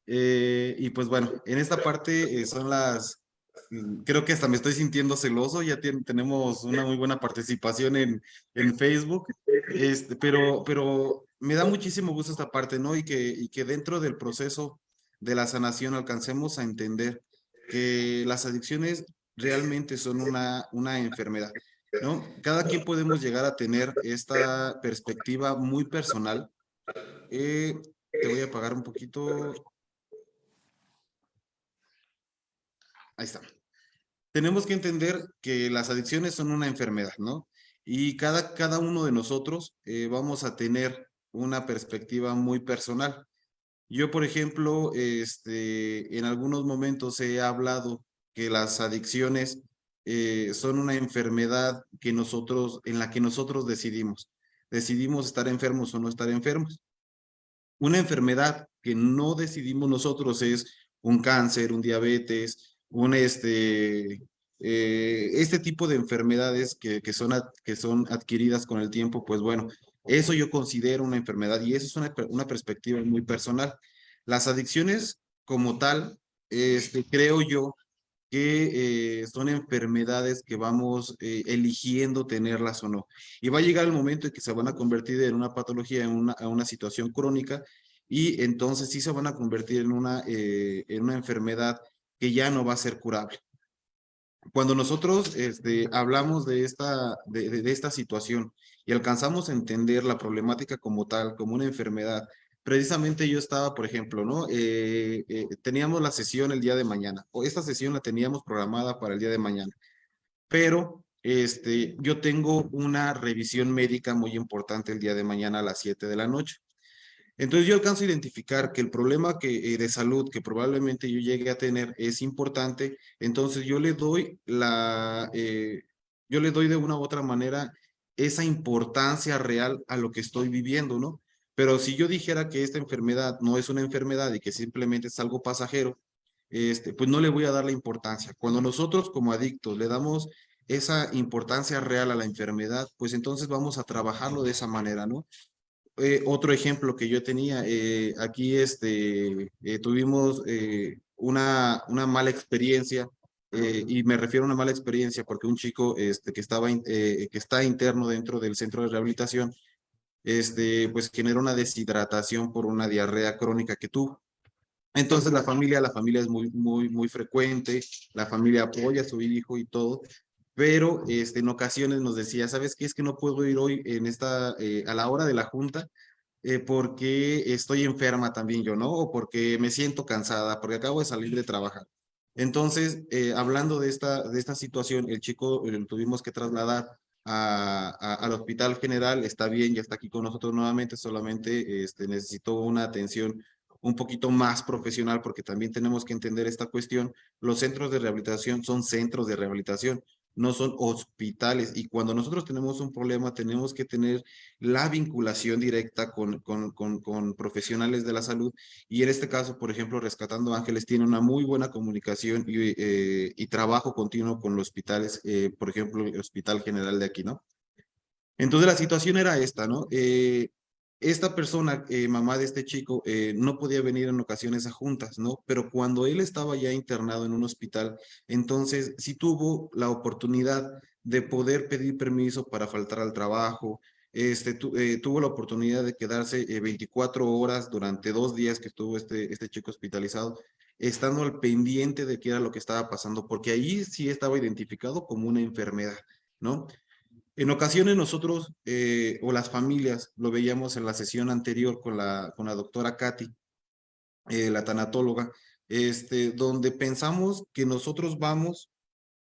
Eh, y pues bueno, en esta parte eh, son las, mm, creo que hasta me estoy sintiendo celoso, ya tenemos una muy buena participación en, en Facebook, este, pero, pero me da muchísimo gusto esta parte, ¿no? Y que, y que dentro del proceso de la sanación alcancemos a entender que las adicciones realmente son una, una enfermedad, ¿no? Cada quien podemos llegar a tener esta perspectiva muy personal. Eh, te voy a apagar un poquito. Ahí está. Tenemos que entender que las adicciones son una enfermedad, ¿no? Y cada, cada uno de nosotros eh, vamos a tener una perspectiva muy personal. Yo, por ejemplo, este, en algunos momentos he hablado que las adicciones eh, son una enfermedad que nosotros, en la que nosotros decidimos. Decidimos estar enfermos o no estar enfermos. Una enfermedad que no decidimos nosotros es un cáncer, un diabetes, un este, eh, este tipo de enfermedades que, que, son, que son adquiridas con el tiempo, pues bueno, eso yo considero una enfermedad y eso es una, una perspectiva muy personal. Las adicciones como tal, este, creo yo que eh, son enfermedades que vamos eh, eligiendo tenerlas o no. Y va a llegar el momento en que se van a convertir en una patología, en una, una situación crónica, y entonces sí se van a convertir en una, eh, en una enfermedad que ya no va a ser curable. Cuando nosotros este, hablamos de esta, de, esta situación y alcanzamos a entender la problemática como tal, como una enfermedad, precisamente yo estaba, por ejemplo, ¿no? Eh, eh, teníamos la sesión el día de mañana, o esta sesión la teníamos programada para el día de mañana, pero este, yo tengo una revisión médica muy importante el día de mañana a las 7 de la noche. Entonces yo alcanzo a identificar que el problema que, eh, de salud que probablemente yo llegue a tener es importante, entonces yo le doy la, yo le doy de una u otra manera esa importancia real a lo que estoy viviendo, ¿no? Pero si yo dijera que esta enfermedad no es una enfermedad y que simplemente es algo pasajero, este, pues no le voy a dar la importancia. Cuando nosotros como adictos le damos esa importancia real a la enfermedad, pues entonces vamos a trabajarlo de esa manera, ¿no? Eh, otro ejemplo que yo tenía, eh, aquí este, eh, tuvimos una, una mala experiencia, y me refiero a una mala experiencia porque un chico este, que, estaba, que está interno dentro del centro de rehabilitación, este, pues genera una deshidratación por una diarrea crónica que tuvo. Entonces la familia, la familia es muy, muy, muy frecuente, la familia apoya a su hijo y todo, pero este, en ocasiones nos decía, ¿sabes qué? Es que no puedo ir hoy en esta, eh, a la hora de la junta, eh, porque estoy enferma también yo, ¿no? O porque me siento cansada, porque acabo de salir de trabajar. Entonces, eh, hablando de esta, de esta situación, el chico lo tuvimos que trasladar al Hospital General, está bien, ya está aquí con nosotros nuevamente, solamente este, necesitó una atención un poquito más profesional porque también tenemos que entender esta cuestión. Los centros de rehabilitación son centros de rehabilitación, no son hospitales. Y cuando nosotros tenemos un problema, tenemos que tener la vinculación directa con, con, con, profesionales de la salud. Y en este caso, por ejemplo, Rescatando Ángeles tiene una muy buena comunicación y, eh, trabajo continuo con los hospitales, eh, por ejemplo, el Hospital General de aquí, ¿no? Entonces la situación era esta, ¿no? Eh, esta persona, eh, mamá de este chico, eh, no podía venir en ocasiones a juntas, ¿no? Pero cuando él estaba ya internado en un hospital, entonces sí tuvo la oportunidad de poder pedir permiso para faltar al trabajo, este, eh, tuvo la oportunidad de quedarse 24 horas durante dos días que estuvo este, este chico hospitalizado, estando al pendiente de qué era lo que estaba pasando, porque ahí sí estaba identificado como una enfermedad, ¿no? En ocasiones nosotros eh, o las familias, lo veíamos en la sesión anterior con la, con la doctora Katy, eh, la tanatóloga, este, donde pensamos que nosotros vamos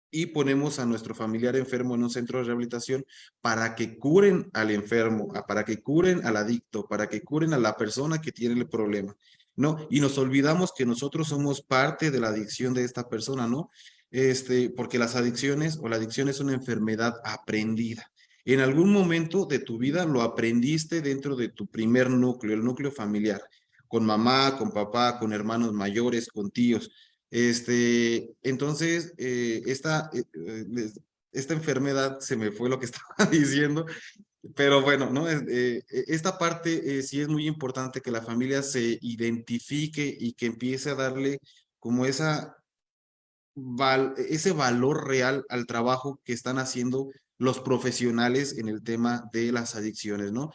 y ponemos a nuestro familiar enfermo en un centro de rehabilitación para que curen al enfermo, para que curen al adicto, para que curen a la persona que tiene el problema, ¿no? Y nos olvidamos que nosotros somos parte de la adicción de esta persona, ¿no? Este, porque las adicciones o la adicción es una enfermedad aprendida. En algún momento de tu vida lo aprendiste dentro de tu primer núcleo, el núcleo familiar, con mamá, con papá, con hermanos mayores, con tíos. Este, entonces, eh, esta, eh, eh, esta enfermedad, se me fue lo que estaba diciendo, Pero bueno, ¿no? Eh, esta parte sí es muy importante que la familia se identifique y que empiece a darle como esa ese valor real al trabajo que están haciendo los profesionales en el tema de las adicciones, ¿no?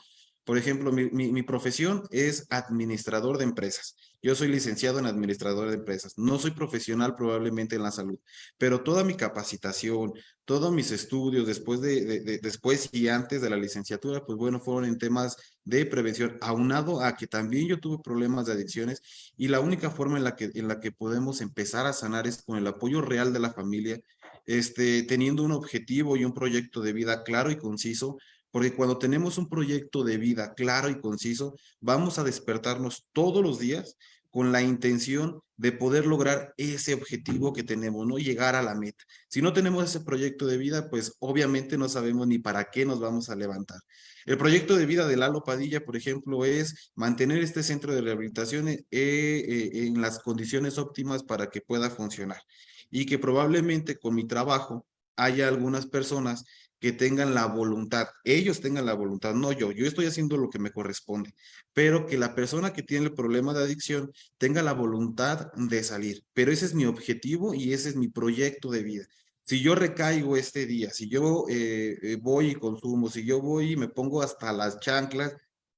Por ejemplo, mi, profesión es administrador de empresas. Yo soy licenciado en administrador de empresas. No soy profesional probablemente en la salud, pero toda mi capacitación, todos mis estudios después, de, de, después y antes de la licenciatura, pues bueno, fueron en temas de prevención, aunado a que también yo tuve problemas de adicciones y la única forma en la que, en la que podemos empezar a sanar es con el apoyo real de la familia, este, teniendo un objetivo y un proyecto de vida claro y conciso porque cuando tenemos un proyecto de vida claro y conciso, vamos a despertarnos todos los días con la intención de poder lograr ese objetivo que tenemos, no llegar a la meta. Si no tenemos ese proyecto de vida, pues obviamente no sabemos ni para qué nos vamos a levantar. El proyecto de vida de Lalo Padilla, por ejemplo, es mantener este centro de rehabilitación eh, eh, en las condiciones óptimas para que pueda funcionar y que probablemente con mi trabajo haya algunas personas que tengan la voluntad, ellos tengan la voluntad, no yo, yo estoy haciendo lo que me corresponde, pero que la persona que tiene el problema de adicción tenga la voluntad de salir. Pero ese es mi objetivo y ese es mi proyecto de vida. Si yo recaigo este día, si yo eh, eh, voy y consumo, si yo voy y me pongo hasta las chanclas,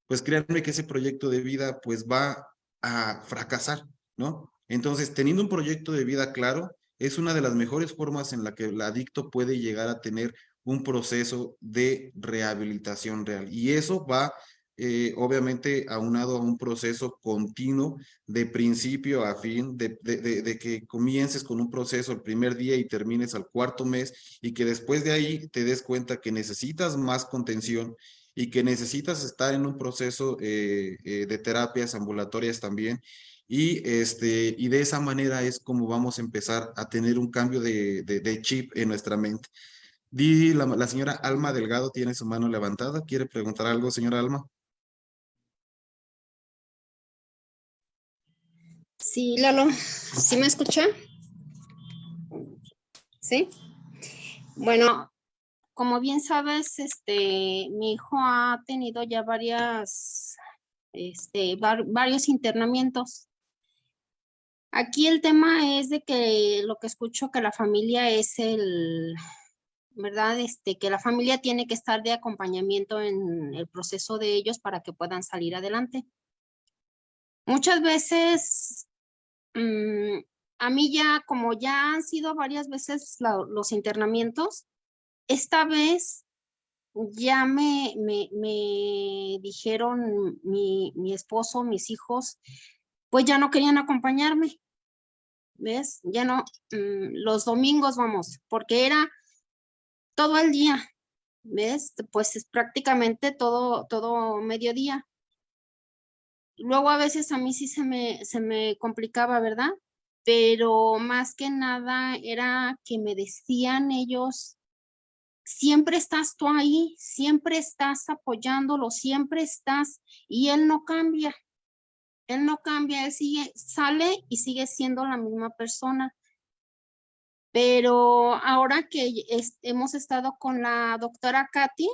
pues créanme que ese proyecto de vida pues va a fracasar, ¿no? Entonces, teniendo un proyecto de vida claro, es una de las mejores formas en la que el adicto puede llegar a tener un proceso de rehabilitación real. Y eso va, eh, obviamente, aunado a un proceso continuo de principio a fin, de, de, que comiences con un proceso el primer día y termines al cuarto mes y que después de ahí te des cuenta que necesitas más contención y que necesitas estar en un proceso eh, eh, de terapias ambulatorias también. Y, este, y de esa manera es como vamos a empezar a tener un cambio de, de chip en nuestra mente. Di, la, señora Alma Delgado tiene su mano levantada. ¿Quiere preguntar algo, señora Alma? Sí, Lalo, ¿sí me escucha? ¿Sí? Bueno, como bien sabes, este, mi hijo ha tenido ya varias, este, varios internamientos. Aquí el tema es de que lo que escucho que la familia es el, ¿verdad? Este, que la familia tiene que estar de acompañamiento en el proceso de ellos para que puedan salir adelante. Muchas veces, mm, a mí ya, como ya han sido varias veces los internamientos, esta vez ya me, me, me dijeron mi, mi esposo, mis hijos, pues ya no querían acompañarme. ¿Ves? Ya no, mm, los domingos vamos, porque era todo el día, ¿ves? Pues es prácticamente todo, todo mediodía. Luego a veces a mí sí se me, se me complicaba, ¿verdad? Pero más que nada era que me decían ellos, siempre estás tú ahí, siempre estás apoyándolo, siempre estás, y él no cambia. Él no cambia, él sigue, sale y sigue siendo la misma persona. Pero ahora que hemos estado con la doctora Katy,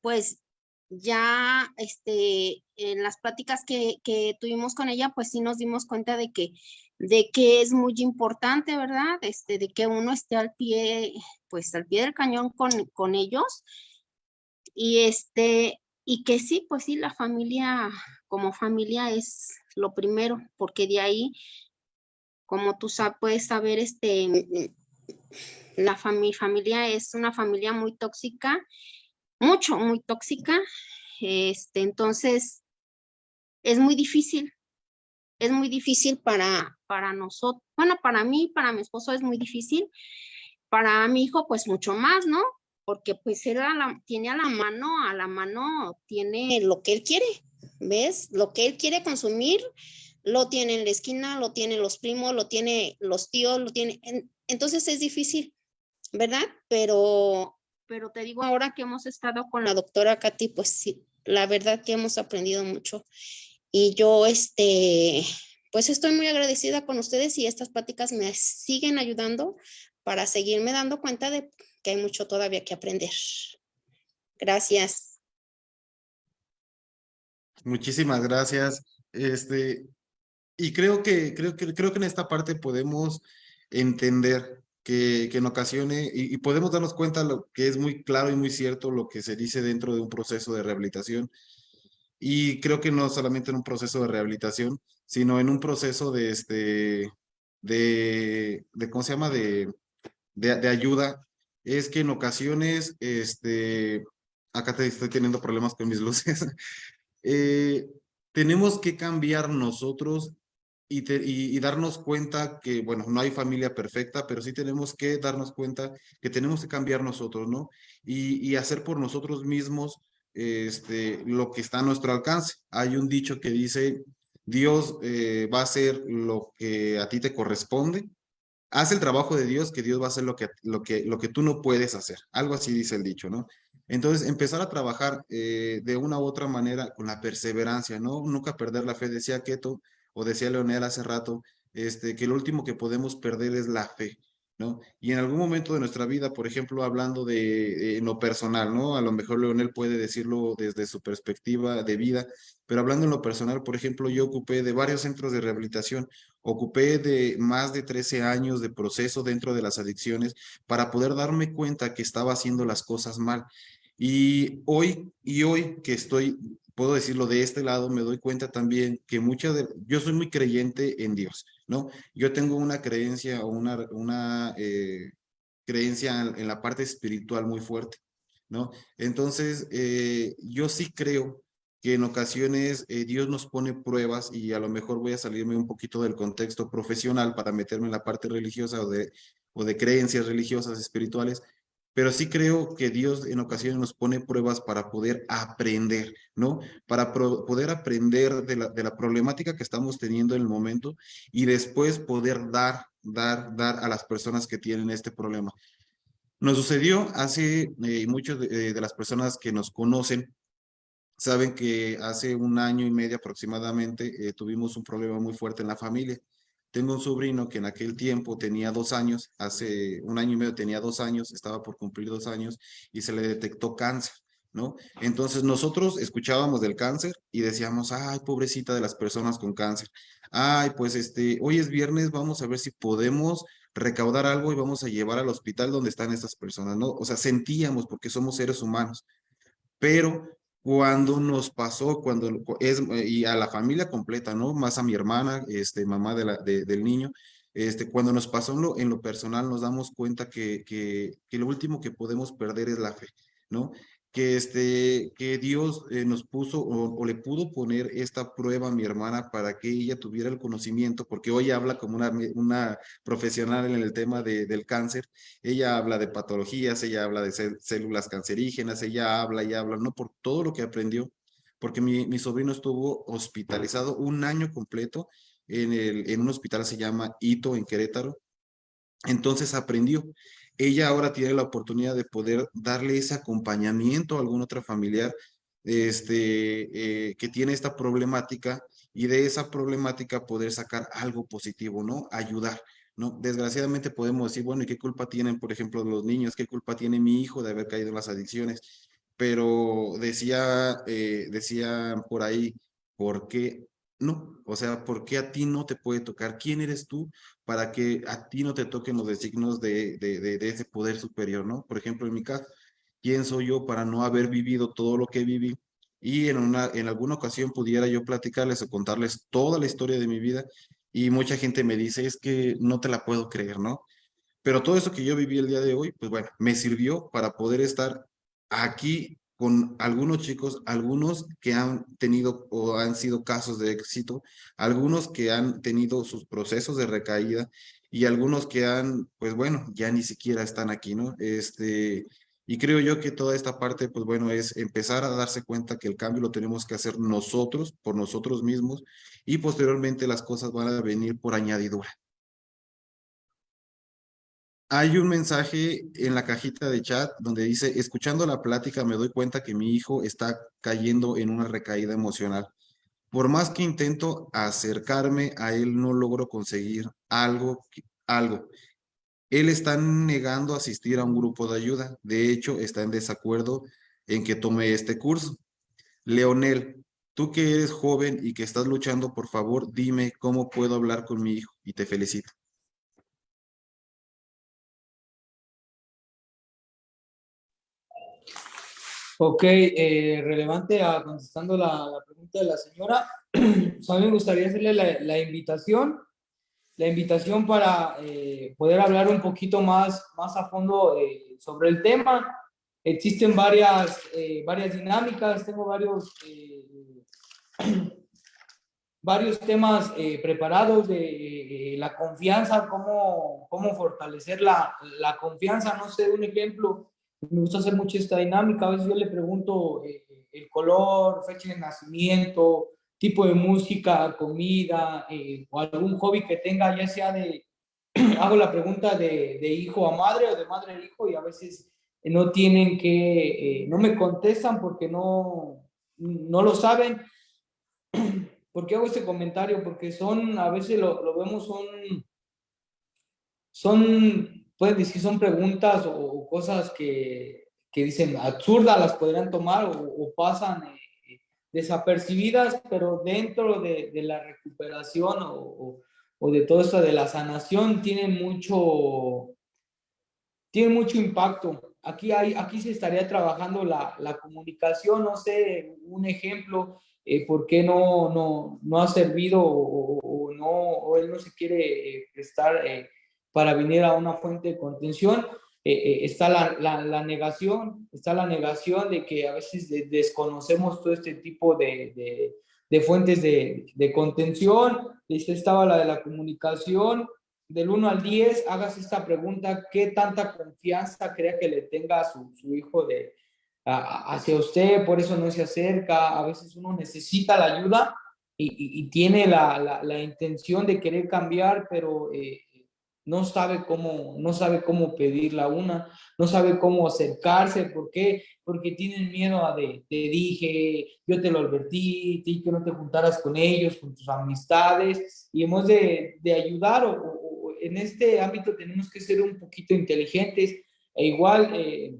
pues ya este, en las pláticas que, que, tuvimos con ella, pues sí nos dimos cuenta de que, de que es muy importante, ¿verdad? Este, de que uno esté al pie, pues al pie del cañón con, con ellos. Y este, y que sí, pues sí, la familia, como familia es lo primero, porque de ahí como tú puedes saber, este, la familia es una familia muy tóxica, mucho, muy tóxica. Este, entonces, es muy difícil. Es muy difícil para, para nosotros. Bueno, para mí, para mi esposo es muy difícil. Para mi hijo, pues mucho más, ¿no? Porque pues él tiene a la mano, a la mano tiene lo que él quiere, ¿ves? Lo que él quiere consumir, lo tiene en la esquina, lo tienen los primos, lo tiene los tíos, lo tiene, entonces es difícil, ¿verdad? Pero, pero te digo, ahora que hemos estado con la doctora Katy, pues sí, la verdad que hemos aprendido mucho. Y yo, este, pues estoy muy agradecida con ustedes y estas pláticas me siguen ayudando para seguirme dando cuenta de que hay mucho todavía que aprender. Gracias. Muchísimas gracias. Este, y creo que, creo que, creo que en esta parte podemos entender que, que en ocasiones, y, y, podemos darnos cuenta lo que es muy claro y muy cierto lo que se dice dentro de un proceso de rehabilitación. Y creo que no solamente en un proceso de rehabilitación, sino en un proceso de, este, de, de ¿cómo se llama? De, de, de ayuda, es que en ocasiones, este, acá te estoy teniendo problemas con mis luces, eh, tenemos que cambiar nosotros y, darnos cuenta que, bueno, no hay familia perfecta, pero sí tenemos que darnos cuenta que tenemos que cambiar nosotros, ¿no? Y, y hacer por nosotros mismos este, lo que está a nuestro alcance. Hay un dicho que dice, Dios eh, va a hacer lo que a ti te corresponde. Haz el trabajo de Dios, que Dios va a hacer lo que, lo que, lo que tú no puedes hacer. Algo así dice el dicho, ¿no? Entonces, empezar a trabajar eh, de una u otra manera con la perseverancia, ¿no? Nunca perder la fe. Decía Keto, o decía Leonel hace rato, este, que lo último que podemos perder es la fe. ¿no? Y en algún momento de nuestra vida, por ejemplo, hablando de en lo personal, ¿no? A lo mejor Leonel puede decirlo desde su perspectiva de vida, pero hablando en lo personal, por ejemplo, yo ocupé de varios centros de rehabilitación, ocupé de más de 13 años de proceso dentro de las adicciones para poder darme cuenta que estaba haciendo las cosas mal. Y hoy, y hoy que estoy puedo decirlo de este lado, me doy cuenta también que muchas de, yo soy muy creyente en Dios, ¿no? Yo tengo una creencia o una, eh, creencia en, la parte espiritual muy fuerte, ¿no? Entonces, eh, yo sí creo que en ocasiones eh, Dios nos pone pruebas y a lo mejor voy a salirme un poquito del contexto profesional para meterme en la parte religiosa o de creencias religiosas, espirituales, pero sí creo que Dios en ocasiones nos pone pruebas para poder aprender, ¿no? Para poder aprender de la, problemática que estamos teniendo en el momento y después poder dar, dar, dar a las personas que tienen este problema. Nos sucedió hace, eh, muchos de, de las personas que nos conocen saben que hace un año y medio aproximadamente eh, tuvimos un problema muy fuerte en la familia. Tengo un sobrino que en aquel tiempo tenía dos años, hace un año y medio tenía dos años, estaba por cumplir dos años y se le detectó cáncer, ¿no? Entonces nosotros escuchábamos del cáncer y decíamos, ay, pobrecita de las personas con cáncer. Ay, pues este, hoy es viernes, vamos a ver si podemos recaudar algo y vamos a llevar al hospital donde están estas personas, ¿no? O sea, sentíamos porque somos seres humanos, pero cuando nos pasó, cuando es, y a la familia completa, ¿no? Más a mi hermana, este, mamá de la, de, del niño, este, cuando nos pasó en lo, en lo personal, nos damos cuenta que, que, que, lo último que podemos perder es la fe, ¿no? Que, este, que Dios eh, nos puso o, le pudo poner esta prueba a mi hermana para que ella tuviera el conocimiento, porque hoy habla como una, una profesional en el tema de, del cáncer, ella habla de patologías, ella habla de células cancerígenas, ella habla y habla, ¿no? Por todo lo que aprendió, porque mi, mi sobrino estuvo hospitalizado un año completo en, el, en un hospital se llama Ito en Querétaro, entonces aprendió ella ahora tiene la oportunidad de poder darle ese acompañamiento a algún otro familiar este, eh, que tiene esta problemática y de esa problemática poder sacar algo positivo, ¿no? Ayudar, ¿no? Desgraciadamente podemos decir, bueno, ¿y qué culpa tienen, por ejemplo, los niños? ¿Qué culpa tiene mi hijo de haber caído en las adicciones? Pero decía, eh, decía por ahí, ¿por qué no, o sea, ¿por qué a ti no te puede tocar? ¿Quién eres tú para que a ti no te toquen los designos de, de, de, de, ese poder superior, no? Por ejemplo, en mi caso, ¿quién soy yo para no haber vivido todo lo que viví? Y en, una, en alguna ocasión pudiera yo platicarles o contarles toda la historia de mi vida y mucha gente me dice, es que no te la puedo creer, ¿no? Pero todo eso que yo viví el día de hoy, pues bueno, me sirvió para poder estar aquí con algunos chicos, algunos que han tenido o han sido casos de éxito, algunos que han tenido sus procesos de recaída y algunos que han, pues bueno, ya ni siquiera están aquí, ¿no? Este, y creo yo que toda esta parte, pues bueno, es empezar a darse cuenta que el cambio lo tenemos que hacer nosotros, por nosotros mismos, y posteriormente las cosas van a venir por añadidura. Hay un mensaje en la cajita de chat donde dice, escuchando la plática me doy cuenta que mi hijo está cayendo en una recaída emocional. Por más que intento acercarme a él, no logro conseguir algo, algo. Él está negando asistir a un grupo de ayuda. De hecho, está en desacuerdo en que tome este curso. Leonel, tú que eres joven y que estás luchando, por favor, dime cómo puedo hablar con mi hijo y te felicito. Ok, eh, relevante a contestando la, la, pregunta de la señora, pues a mí me gustaría hacerle la, la invitación, la invitación para eh, poder hablar un poquito más, más a fondo eh, sobre el tema. Existen varias, eh, varias dinámicas, tengo varios, eh, varios temas eh, preparados de la confianza, cómo, cómo fortalecer la, la confianza, no sé, un ejemplo, me gusta hacer mucho esta dinámica, a veces yo le pregunto eh, el color, fecha de nacimiento, tipo de música, comida, eh, o algún hobby que tenga, ya sea de, hago la pregunta de, de, hijo a madre o de madre a hijo, y a veces no tienen que, eh, no me contestan porque no, no lo saben. ¿Por qué hago este comentario? Porque son, a veces lo, lo vemos, son, son pueden decir son preguntas o, cosas que, que, dicen absurdas, las podrían tomar o, pasan eh, desapercibidas, pero dentro de, de la recuperación o, o, de todo esto de la sanación tienen mucho, tienen mucho impacto. Aquí, hay, aquí se estaría trabajando la, la comunicación, no sé, un ejemplo, eh, por qué no, no, no ha servido o, no, él no se quiere eh, prestar eh, para venir a una fuente de contención. Eh, eh, está la, la, negación, está la negación de que a veces de, desconocemos todo este tipo de, de, fuentes de, contención. Esta estaba la de la comunicación. Del 1 al 10, hagas esta pregunta, ¿qué tanta confianza crea que le tenga a su, su hijo de, hacia usted? Por eso no se acerca. A veces uno necesita la ayuda y, tiene la, la, la, intención de querer cambiar, pero eh, no sabe cómo, no sabe cómo pedirla una, no sabe cómo acercarse, ¿por qué? Porque tienen miedo a de, te dije, yo te lo advertí, te dije que no te juntaras con ellos, con tus amistades, y hemos de, de ayudar, o, en este ámbito tenemos que ser un poquito inteligentes, e igual eh,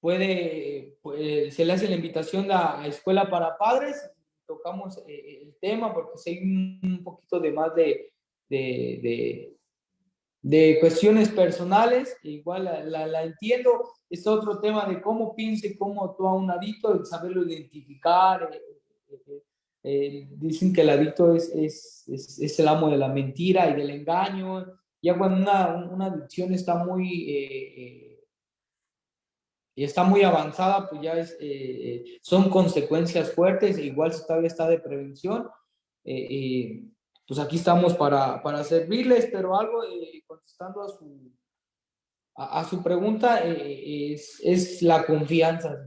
puede, pues, se le hace la invitación a, a Escuela para Padres, tocamos eh, el tema, porque si hay un, un poquito de más de de cuestiones personales, igual la, la, entiendo, es otro tema de cómo piense, cómo actúa un adicto, el saberlo identificar, eh, eh, eh, dicen que el adicto es, es, es, el amo de la mentira y del engaño, ya cuando una, una adicción está muy, está muy avanzada, pues ya es, son consecuencias fuertes, igual si todavía está de prevención, pues aquí estamos para, para servirles, pero algo eh, contestando a su, a, su pregunta eh, es, es, la confianza.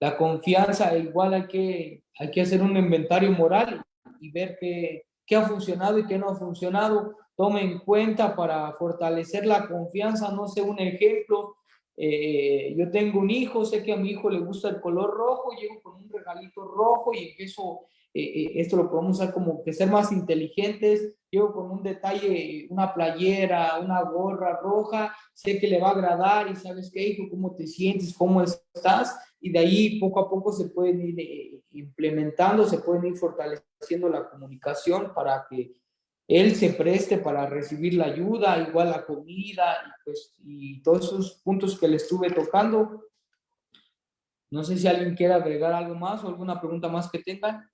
La confianza, igual hay que, hay que hacer un inventario moral y ver qué, qué ha funcionado y qué no ha funcionado. Tome en cuenta para fortalecer la confianza, no sé, un ejemplo, eh, yo tengo un hijo, sé que a mi hijo le gusta el color rojo, llego con un regalito rojo y empiezo eh, eh, esto lo podemos usar como que ser más inteligentes, llego con un detalle, una playera, una gorra roja, sé que le va a agradar y sabes qué, hijo, cómo te sientes, cómo estás, y de ahí poco a poco se pueden ir eh, implementando, se pueden ir fortaleciendo la comunicación para que él se preste para recibir la ayuda, igual la comida, y, pues, y todos esos puntos que le estuve tocando. No sé si alguien quiere agregar algo más o alguna pregunta más que tengan.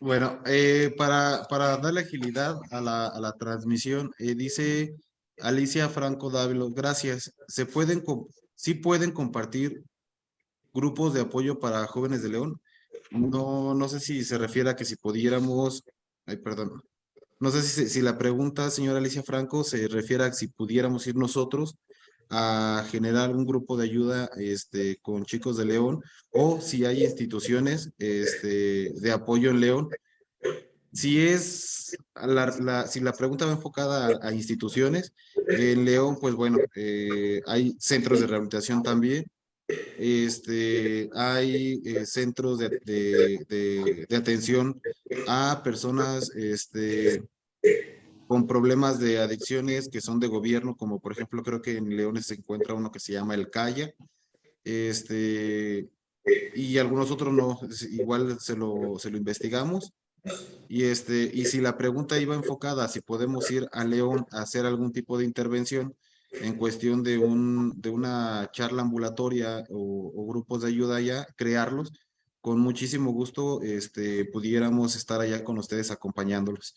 Bueno, eh, para, para, darle agilidad a la, a la transmisión, eh, dice Alicia Franco Dávilo, gracias. ¿Se pueden, sí pueden compartir grupos de apoyo para jóvenes de León? No, no sé si se refiere a que si pudiéramos, ay, perdón, no sé si, si la pregunta, señora Alicia Franco, se refiere a si pudiéramos ir nosotros a generar un grupo de ayuda este, con chicos de León o si hay instituciones este, de apoyo en León. Si es, la, si la pregunta va enfocada a, instituciones, en León, pues bueno, eh, hay centros de rehabilitación también, este, hay eh, centros de, de, de, de, atención a personas este, con problemas de adicciones que son de gobierno, como por ejemplo creo que en Leones se encuentra uno que se llama El Calla, este, y algunos otros no, igual se lo, se lo investigamos. Y, este, y si la pregunta iba enfocada, si podemos ir a León a hacer algún tipo de intervención en cuestión de, un, de una charla ambulatoria o, o grupos de ayuda allá, crearlos, con muchísimo gusto este, pudiéramos estar allá con ustedes acompañándolos.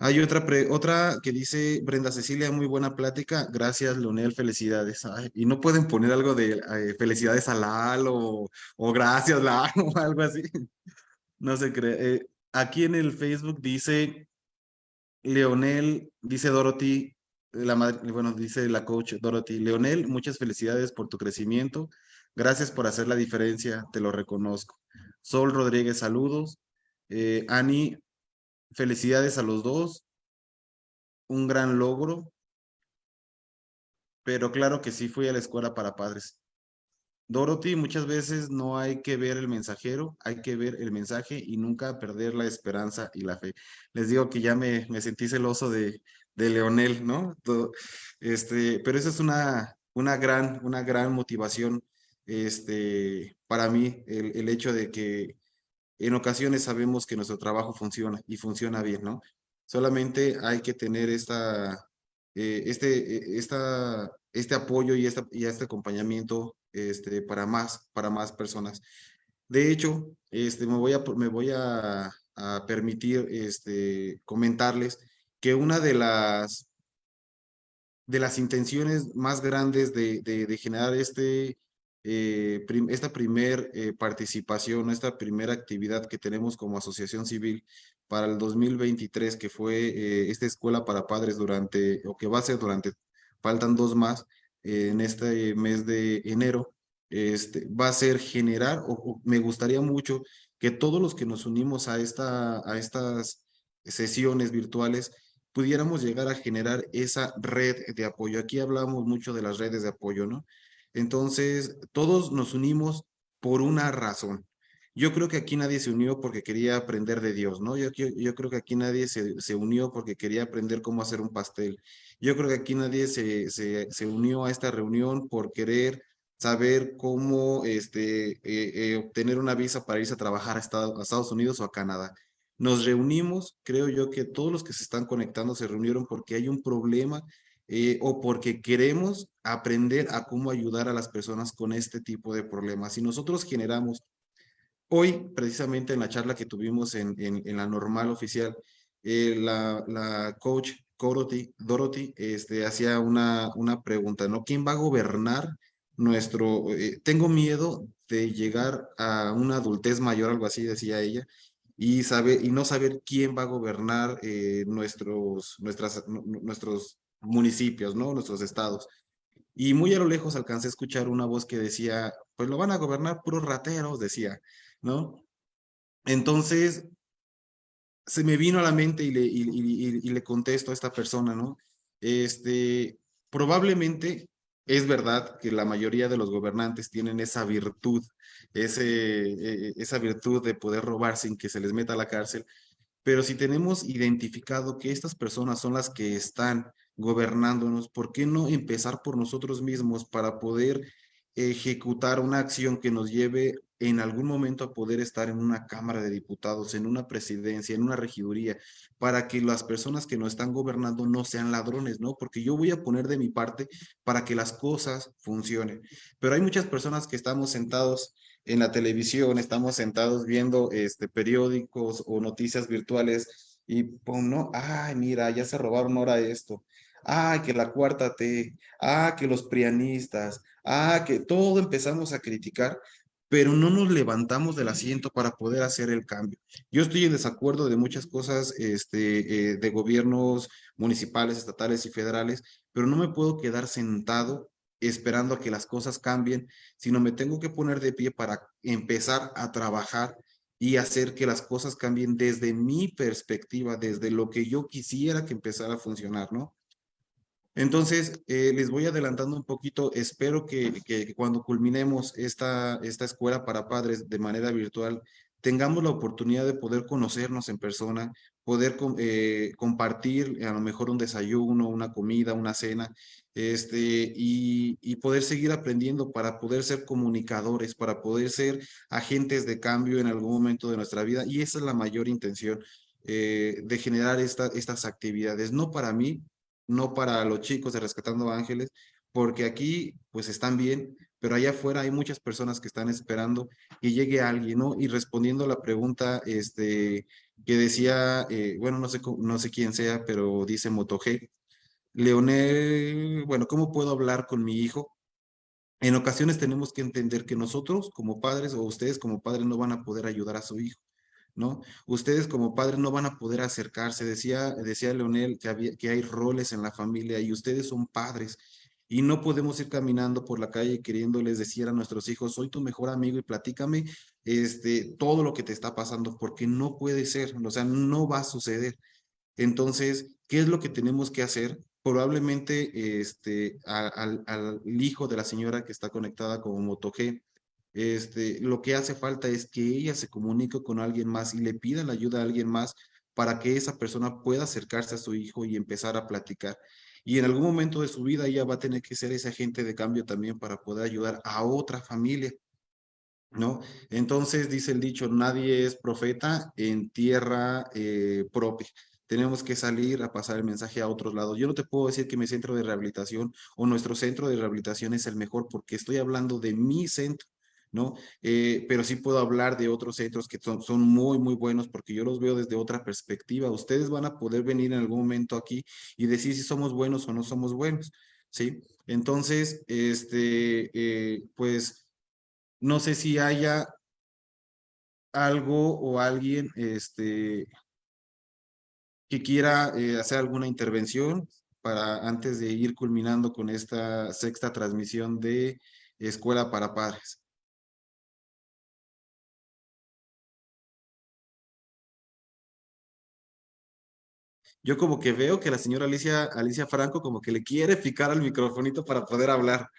Hay otra, otra que dice Brenda Cecilia, muy buena plática. Gracias, Leonel, felicidades. y no pueden poner algo de eh, felicidades a Lal o, o gracias, Lal, o algo así. No se cree. Eh, aquí en el Facebook dice Leonel, dice Dorothy, la madre, bueno, dice la coach Dorothy. Leonel, muchas felicidades por tu crecimiento. Gracias por hacer la diferencia, te lo reconozco. Sol Rodríguez, saludos. Eh, Ani, Felicidades a los dos. Un gran logro. Pero claro que sí fui a la escuela para padres. Dorothy, muchas veces no hay que ver el mensajero, hay que ver el mensaje y nunca perder la esperanza y la fe. Les digo que ya me, me sentí celoso de, de Leonel, ¿no? este, pero esa es una, una, gran, una gran motivación este, para mí, el, el hecho de que en ocasiones sabemos que nuestro trabajo funciona y funciona bien, ¿no? Solamente hay que tener esta, eh, este, eh, esta, este apoyo y, esta, y este acompañamiento este, para, más, para más personas. De hecho, este, me voy a, me voy a, a permitir este, comentarles que una de las, de las intenciones más grandes de, de, de generar este, eh, esta primer eh, participación, esta primera actividad que tenemos como asociación civil para el 2023, que fue eh, esta escuela para padres durante, o que va a ser durante, faltan dos más, en este mes de enero, este, va a ser generar, me gustaría mucho que todos los que nos unimos a, esta, a estas sesiones virtuales, pudiéramos llegar a generar esa red de apoyo. Aquí hablamos mucho de las redes de apoyo, ¿no? Entonces, todos nos unimos por una razón. Yo creo que aquí nadie se unió porque quería aprender de Dios, ¿no? Yo, creo que aquí nadie se, unió porque quería aprender cómo hacer un pastel. Yo creo que aquí nadie se unió a esta reunión por querer saber cómo este, eh, eh, obtener una visa para irse a trabajar a Estados, a Estados Unidos o a Canadá. Nos reunimos, creo yo que todos los que se están conectando se reunieron porque hay un problema eh, o porque queremos aprender a cómo ayudar a las personas con este tipo de problemas. Si nosotros generamos, hoy precisamente en la charla que tuvimos en, la normal oficial, eh, la, la, coach Dorothy, Dorothy este, hacía una, una pregunta, ¿no? ¿Quién va a gobernar nuestro... Eh, tengo miedo de llegar a una adultez mayor, algo así decía ella, y, saber, y no saber quién va a gobernar eh, nuestros, nuestras, nuestros municipios, ¿no? Nuestros estados. Y muy a lo lejos alcancé a escuchar una voz que decía, pues lo van a gobernar puros rateros, decía, ¿no? Entonces, se me vino a la mente y le, y, le contesto a esta persona, ¿no? Este, probablemente es verdad que la mayoría de los gobernantes tienen esa virtud, ese, e, esa virtud de poder robar sin que se les meta a la cárcel, pero si tenemos identificado que estas personas son las que están gobernándonos, ¿por qué no empezar por nosotros mismos para poder ejecutar una acción que nos lleve en algún momento a poder estar en una Cámara de Diputados, en una presidencia, en una regiduría, para que las personas que nos están gobernando no sean ladrones, ¿no? Porque yo voy a poner de mi parte para que las cosas funcionen. Pero hay muchas personas que estamos sentados en la televisión, estamos sentados viendo este, periódicos o noticias virtuales y, pues, no, ay, mira, ya se robaron ahora esto ah, que la cuarta T, ah, que los prianistas, ah, que todo empezamos a criticar, pero no nos levantamos del asiento para poder hacer el cambio. Yo estoy en desacuerdo de muchas cosas este, eh, de gobiernos municipales, estatales y federales, pero no me puedo quedar sentado esperando a que las cosas cambien, sino me tengo que poner de pie para empezar a trabajar y hacer que las cosas cambien desde mi perspectiva, desde lo que yo quisiera que empezara a funcionar, ¿no? Entonces, eh, les voy adelantando un poquito. Espero que, que, cuando culminemos esta, esta escuela para padres de manera virtual, tengamos la oportunidad de poder conocernos en persona, poder eh, compartir a lo mejor un desayuno, una comida, una cena, este, y, poder seguir aprendiendo para poder ser comunicadores, para poder ser agentes de cambio en algún momento de nuestra vida. Y esa es la mayor intención eh, de generar esta, estas actividades, no para mí, no para los chicos de Rescatando Ángeles, porque aquí pues están bien, pero allá afuera hay muchas personas que están esperando que llegue alguien, ¿no? Y respondiendo a la pregunta este, que decía, eh, bueno, no sé, no sé quién sea, pero dice MotoG, Leonel, bueno, ¿cómo puedo hablar con mi hijo? En ocasiones tenemos que entender que nosotros como padres o ustedes como padres no van a poder ayudar a su hijo. ¿no? Ustedes como padres no van a poder acercarse. Decía, decía Leonel que, había, que hay roles en la familia y ustedes son padres y no podemos ir caminando por la calle queriéndoles decir a nuestros hijos, soy tu mejor amigo y platícame este, todo lo que te está pasando, porque no puede ser, o sea, no va a suceder. Entonces, ¿qué es lo que tenemos que hacer? Probablemente este, al, hijo de la señora que está conectada como MotoG, este, lo que hace falta es que ella se comunique con alguien más y le pida la ayuda a alguien más para que esa persona pueda acercarse a su hijo y empezar a platicar. Y en algún momento de su vida ella va a tener que ser ese agente de cambio también para poder ayudar a otra familia. ¿No? Entonces dice el dicho, nadie es profeta en tierra eh, propia tenemos que salir a pasar el mensaje a otros lados. Yo no te puedo decir que mi centro de rehabilitación o nuestro centro de rehabilitación es el mejor porque estoy hablando de mi centro. ¿no? Eh, pero sí puedo hablar de otros centros que son, son muy, muy buenos porque yo los veo desde otra perspectiva. Ustedes van a poder venir en algún momento aquí y decir si somos buenos o no somos buenos, ¿sí? Entonces, este, eh, pues, no sé si haya algo o alguien, este, que quiera eh, hacer alguna intervención para antes de ir culminando con esta sexta transmisión de Escuela para Padres. yo como que veo que la señora Alicia, Alicia Franco como que le quiere picar al microfonito para poder hablar.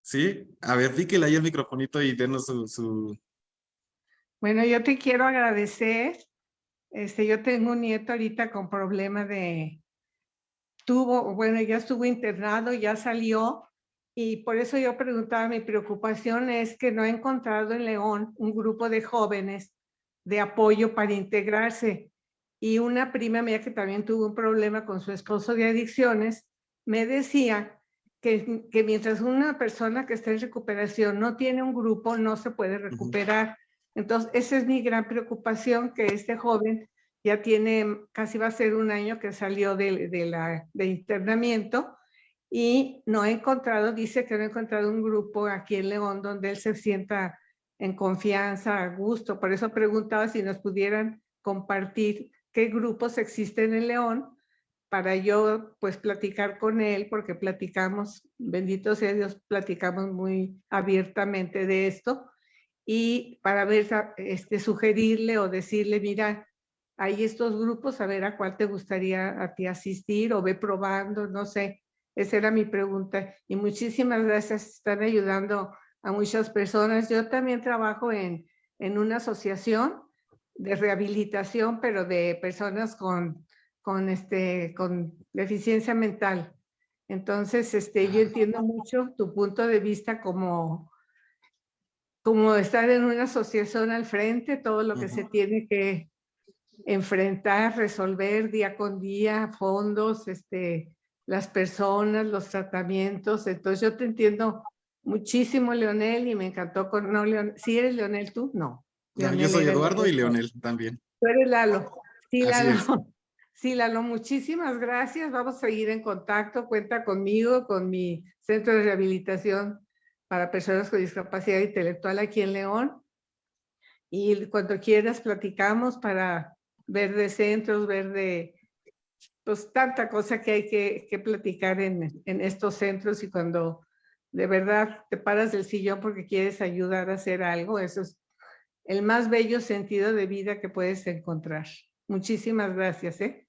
¿Sí? A ver, píquele ahí el microfonito y denos su, Bueno, yo te quiero agradecer. Este, yo tengo un nieto ahorita con problema de... Tuvo, bueno, ya estuvo internado, ya salió. Y por eso yo preguntaba, mi preocupación es que no he encontrado en León un grupo de jóvenes de apoyo para integrarse y una prima mía que también tuvo un problema con su esposo de adicciones, me decía que, que mientras una persona que está en recuperación no tiene un grupo, no se puede recuperar. Entonces, esa es mi gran preocupación, que este joven ya tiene, casi va a ser un año que salió de, internamiento y no he encontrado, dice que no he encontrado un grupo aquí en León donde él se sienta en confianza, a gusto. Por eso preguntaba si nos pudieran compartir qué grupos existen en León para yo pues platicar con él, porque platicamos, bendito sea Dios, platicamos muy abiertamente de esto, y para ver, este, sugerirle o decirle, mira, hay estos grupos, a ver a cuál te gustaría a ti asistir o ve probando, no sé. Esa era mi pregunta. Y muchísimas gracias, están ayudando a muchas personas. Yo también trabajo en, en una asociación de rehabilitación, pero de personas con, con, este, con deficiencia mental. Entonces, este, yo entiendo mucho tu punto de vista como, como estar en una asociación al frente, todo lo que se tiene que enfrentar, resolver día con día, fondos, este, las personas, los tratamientos. Entonces, yo te entiendo muchísimo, Leonel, y me encantó con... No, Leonel, ¿Sí eres Leonel tú? No yo soy Eduardo y Leonel también. Tú eres Lalo. Sí, Lalo. Sí, Lalo, muchísimas gracias. Vamos a seguir en contacto. Cuenta conmigo, con mi centro de rehabilitación para personas con discapacidad intelectual aquí en León. Y cuando quieras platicamos para ver de centros, ver de pues tanta cosa que hay que, que platicar en, en estos centros y cuando de verdad te paras del sillón porque quieres ayudar a hacer algo, eso es el más bello sentido de vida que puedes encontrar. Muchísimas gracias, ¿eh?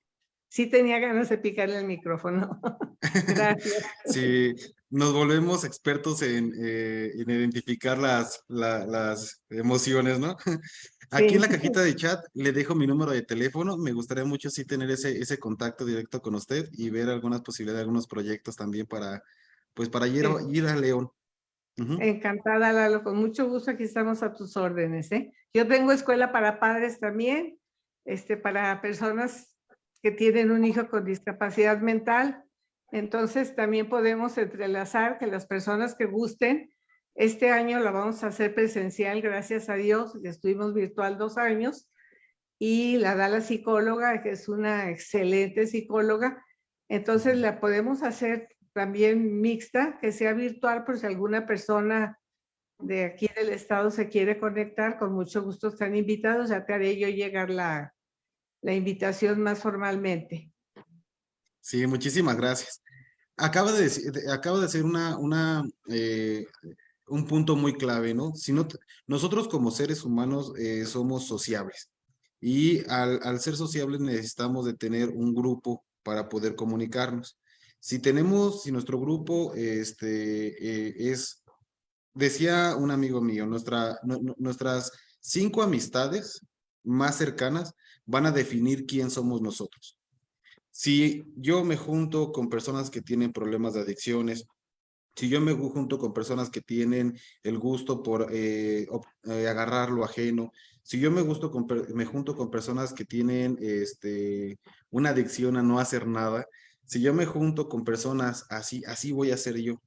Sí tenía ganas de picarle el micrófono. gracias. Sí, nos volvemos expertos en, eh, en identificar las, la- las emociones, ¿no? Aquí en la cajita de chat le dejo mi número de teléfono. Me gustaría mucho sí tener ese, ese contacto directo con usted y ver algunas posibilidades, algunos proyectos también para, pues para ir, a- Sí. ir a León. Ujú. Encantada, Lalo, con mucho gusto aquí estamos a tus órdenes, ¿eh? Yo tengo escuela para padres también, este, para personas que tienen un hijo con discapacidad mental. Entonces también podemos entrelazar que las personas que gusten, este año la vamos a hacer presencial, gracias a Dios, estuvimos virtual dos años, y la da la psicóloga, que es una excelente psicóloga. Entonces la podemos hacer también mixta, que sea virtual, por si alguna persona de aquí del estado se quiere conectar, con mucho gusto están invitados, ya te haré yo llegar la, la invitación más formalmente. Sí, muchísimas gracias. Acaba de, de- acaba de ser una, una, eh, un punto muy clave, ¿no? Si no, nosotros como seres humanos eh, somos sociables y al, al ser sociables necesitamos de tener un grupo para poder comunicarnos. Si tenemos, si nuestro grupo este, eh, es, decía un amigo mío, nuestra, nu- nu- nuestras cinco amistades más cercanas van a definir quién somos nosotros. Si yo me junto con personas que tienen problemas de adicciones, si yo me junto con personas que tienen el gusto por eh, eh, agarrar lo ajeno, si yo me, gusto con, me junto con personas que tienen este, una adicción a no hacer nada, si yo me junto con personas así, así voy a ser yo.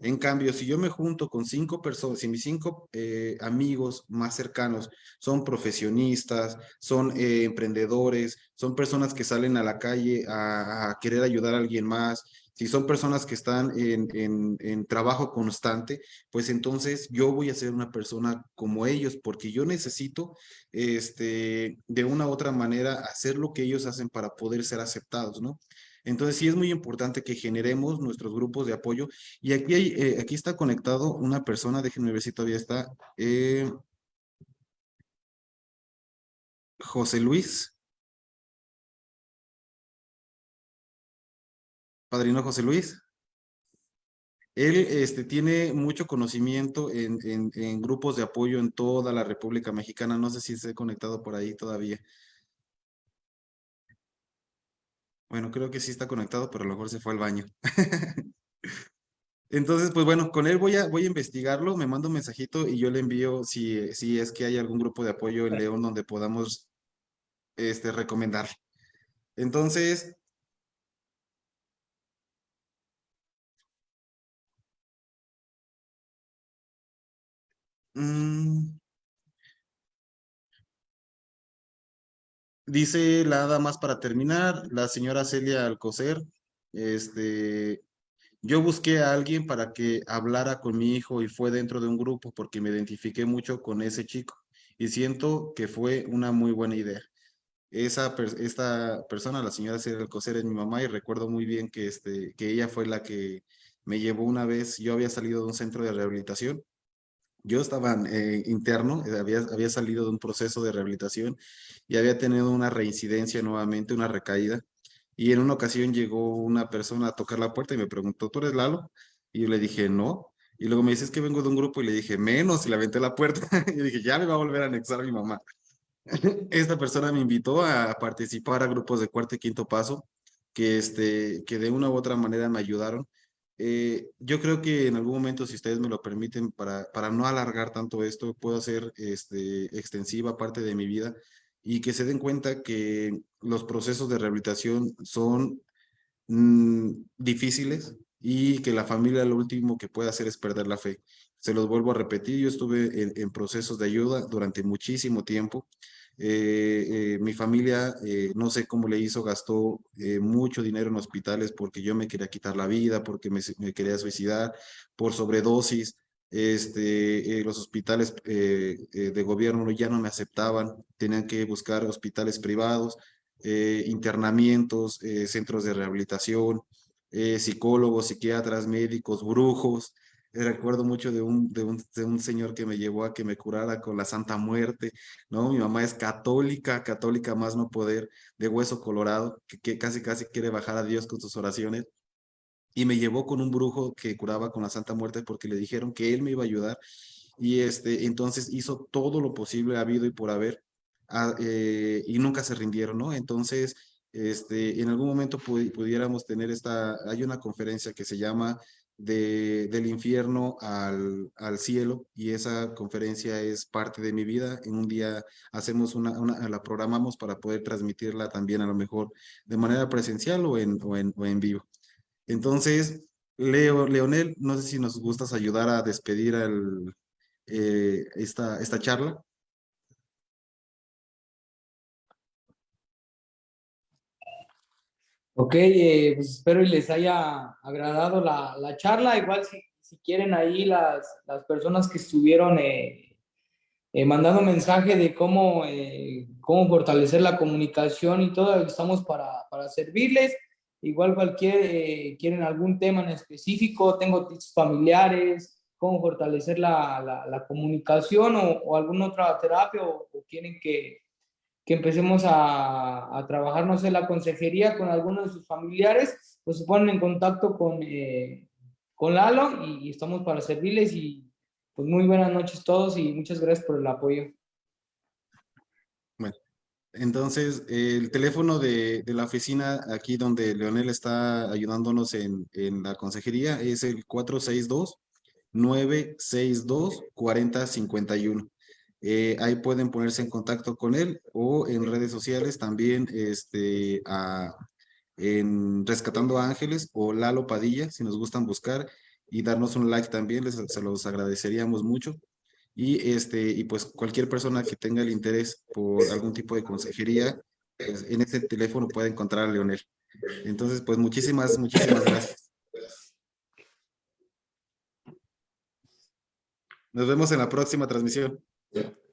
En cambio, si yo me junto con cinco personas, si mis cinco eh, amigos más cercanos son profesionistas, son eh, emprendedores, son personas que salen a la calle a, querer ayudar a alguien más, si son personas que están en, en, en trabajo constante, pues entonces yo voy a ser una persona como ellos, porque yo necesito, este, de una u otra manera, hacer lo que ellos hacen para poder ser aceptados, ¿no? Entonces sí es muy importante que generemos nuestros grupos de apoyo. Y aquí, hay, eh, aquí está conectado una persona, déjenme ver si todavía está, eh, José Luis. Padrino José Luis. Él este, tiene mucho conocimiento en, en, en grupos de apoyo en toda la República Mexicana. No sé si se ha conectado por ahí todavía. Bueno, creo que sí está conectado, pero a lo mejor se fue al baño. Entonces, pues bueno, con él voy a, voy a investigarlo, me manda un mensajito y yo le envío si, si es que hay algún grupo de apoyo en León donde podamos este, recomendar. Entonces, mm, dice nada más para terminar, la señora Celia Alcocer, este, Yo busqué a alguien para que hablara con mi hijo y fue dentro de un grupo porque me identifiqué mucho con ese chico y siento que fue una muy buena idea. Esa esta persona, la señora Celia Alcocer, es mi mamá y recuerdo muy bien que, este, que ella fue la que me llevó una vez. Yo había salido de un centro de rehabilitación. Yo estaba eh, interno, eh, había, había salido de un proceso de rehabilitación y había tenido una reincidencia nuevamente, una recaída. Y en una ocasión llegó una persona a tocar la puerta y me preguntó, ¿tú eres Lalo? Y yo le dije, no. Y luego me dice, es que vengo de un grupo y le dije, menos, y le aventé la puerta. y dije, ya me va a volver a anexar mi mamá. Esta persona me invitó a participar a grupos de cuarto y quinto paso, que, este, que de una u otra manera me ayudaron. Eh, yo creo que en algún momento, si ustedes me lo permiten, para, para no alargar tanto esto, puedo hacer este, extensiva parte de mi vida y que se den cuenta que los procesos de rehabilitación son mm, difíciles y que la familia lo último que puede hacer es perder la fe. Se los vuelvo a repetir, yo estuve en, en procesos de ayuda durante muchísimo tiempo. Eh, eh, mi familia, eh, no sé cómo le hizo, gastó eh, mucho dinero en hospitales porque yo me quería quitar la vida, porque me, quería suicidar, por sobredosis. Este, los hospitales de gobierno ya no me aceptaban, tenían que buscar hospitales privados, internamientos, centros de rehabilitación, eh, psicólogos, psiquiatras, médicos, brujos. Recuerdo mucho de un, de, un, de un señor que me llevó a que me curara con la Santa Muerte, ¿no? Mi mamá es católica, católica más no poder, de hueso colorado, que, casi casi quiere bajar a Dios con sus oraciones. y me llevó con un brujo que curaba con la Santa Muerte porque le dijeron que él me iba a ayudar y este, entonces hizo todo lo posible habido y por haber ah, eh, y nunca se rindieron, ¿no? Entonces, este, en algún momento pudiéramos tener esta, hay una conferencia que se llama de, del infierno al, al, cielo y esa conferencia es parte de mi vida. En un día hacemos una, la programamos para poder transmitirla también a lo mejor de manera presencial o en, o en, o en vivo. Entonces, Leo, Leonel, no sé si nos gustas ayudar a despedir eh, esta, esta charla. Ok, eh, pues espero y les haya agradado la, la charla. Igual si, si, quieren ahí las, las personas que estuvieron eh, eh mandando mensaje de cómo, eh, cómo fortalecer la comunicación y todo, estamos para, para servirles. Igual cualquier, eh, quieren algún tema en específico, tengo tips familiares, cómo fortalecer la, la, la comunicación o, o, alguna otra terapia o, o quieren que, que empecemos a, a, trabajar, no sé, la consejería con algunos de sus familiares, pues se ponen en contacto con, eh, con Lalo y, estamos para servirles y pues muy buenas noches todos y muchas gracias por el apoyo. Entonces, el teléfono de, de, la oficina aquí donde Leonel está ayudándonos en, en la consejería es el 462-962-4051. Eh, ahí pueden ponerse en contacto con él o en redes sociales también este, en Rescatando Ángeles o Lalo Padilla, si nos gustan buscar y darnos un like también, les, se los agradeceríamos mucho. Y, este, y pues cualquier persona que tenga el interés por algún tipo de consejería, pues en ese teléfono puede encontrar a Leonel. Entonces, pues muchísimas, muchísimas gracias. Nos vemos en la próxima transmisión. Yeah.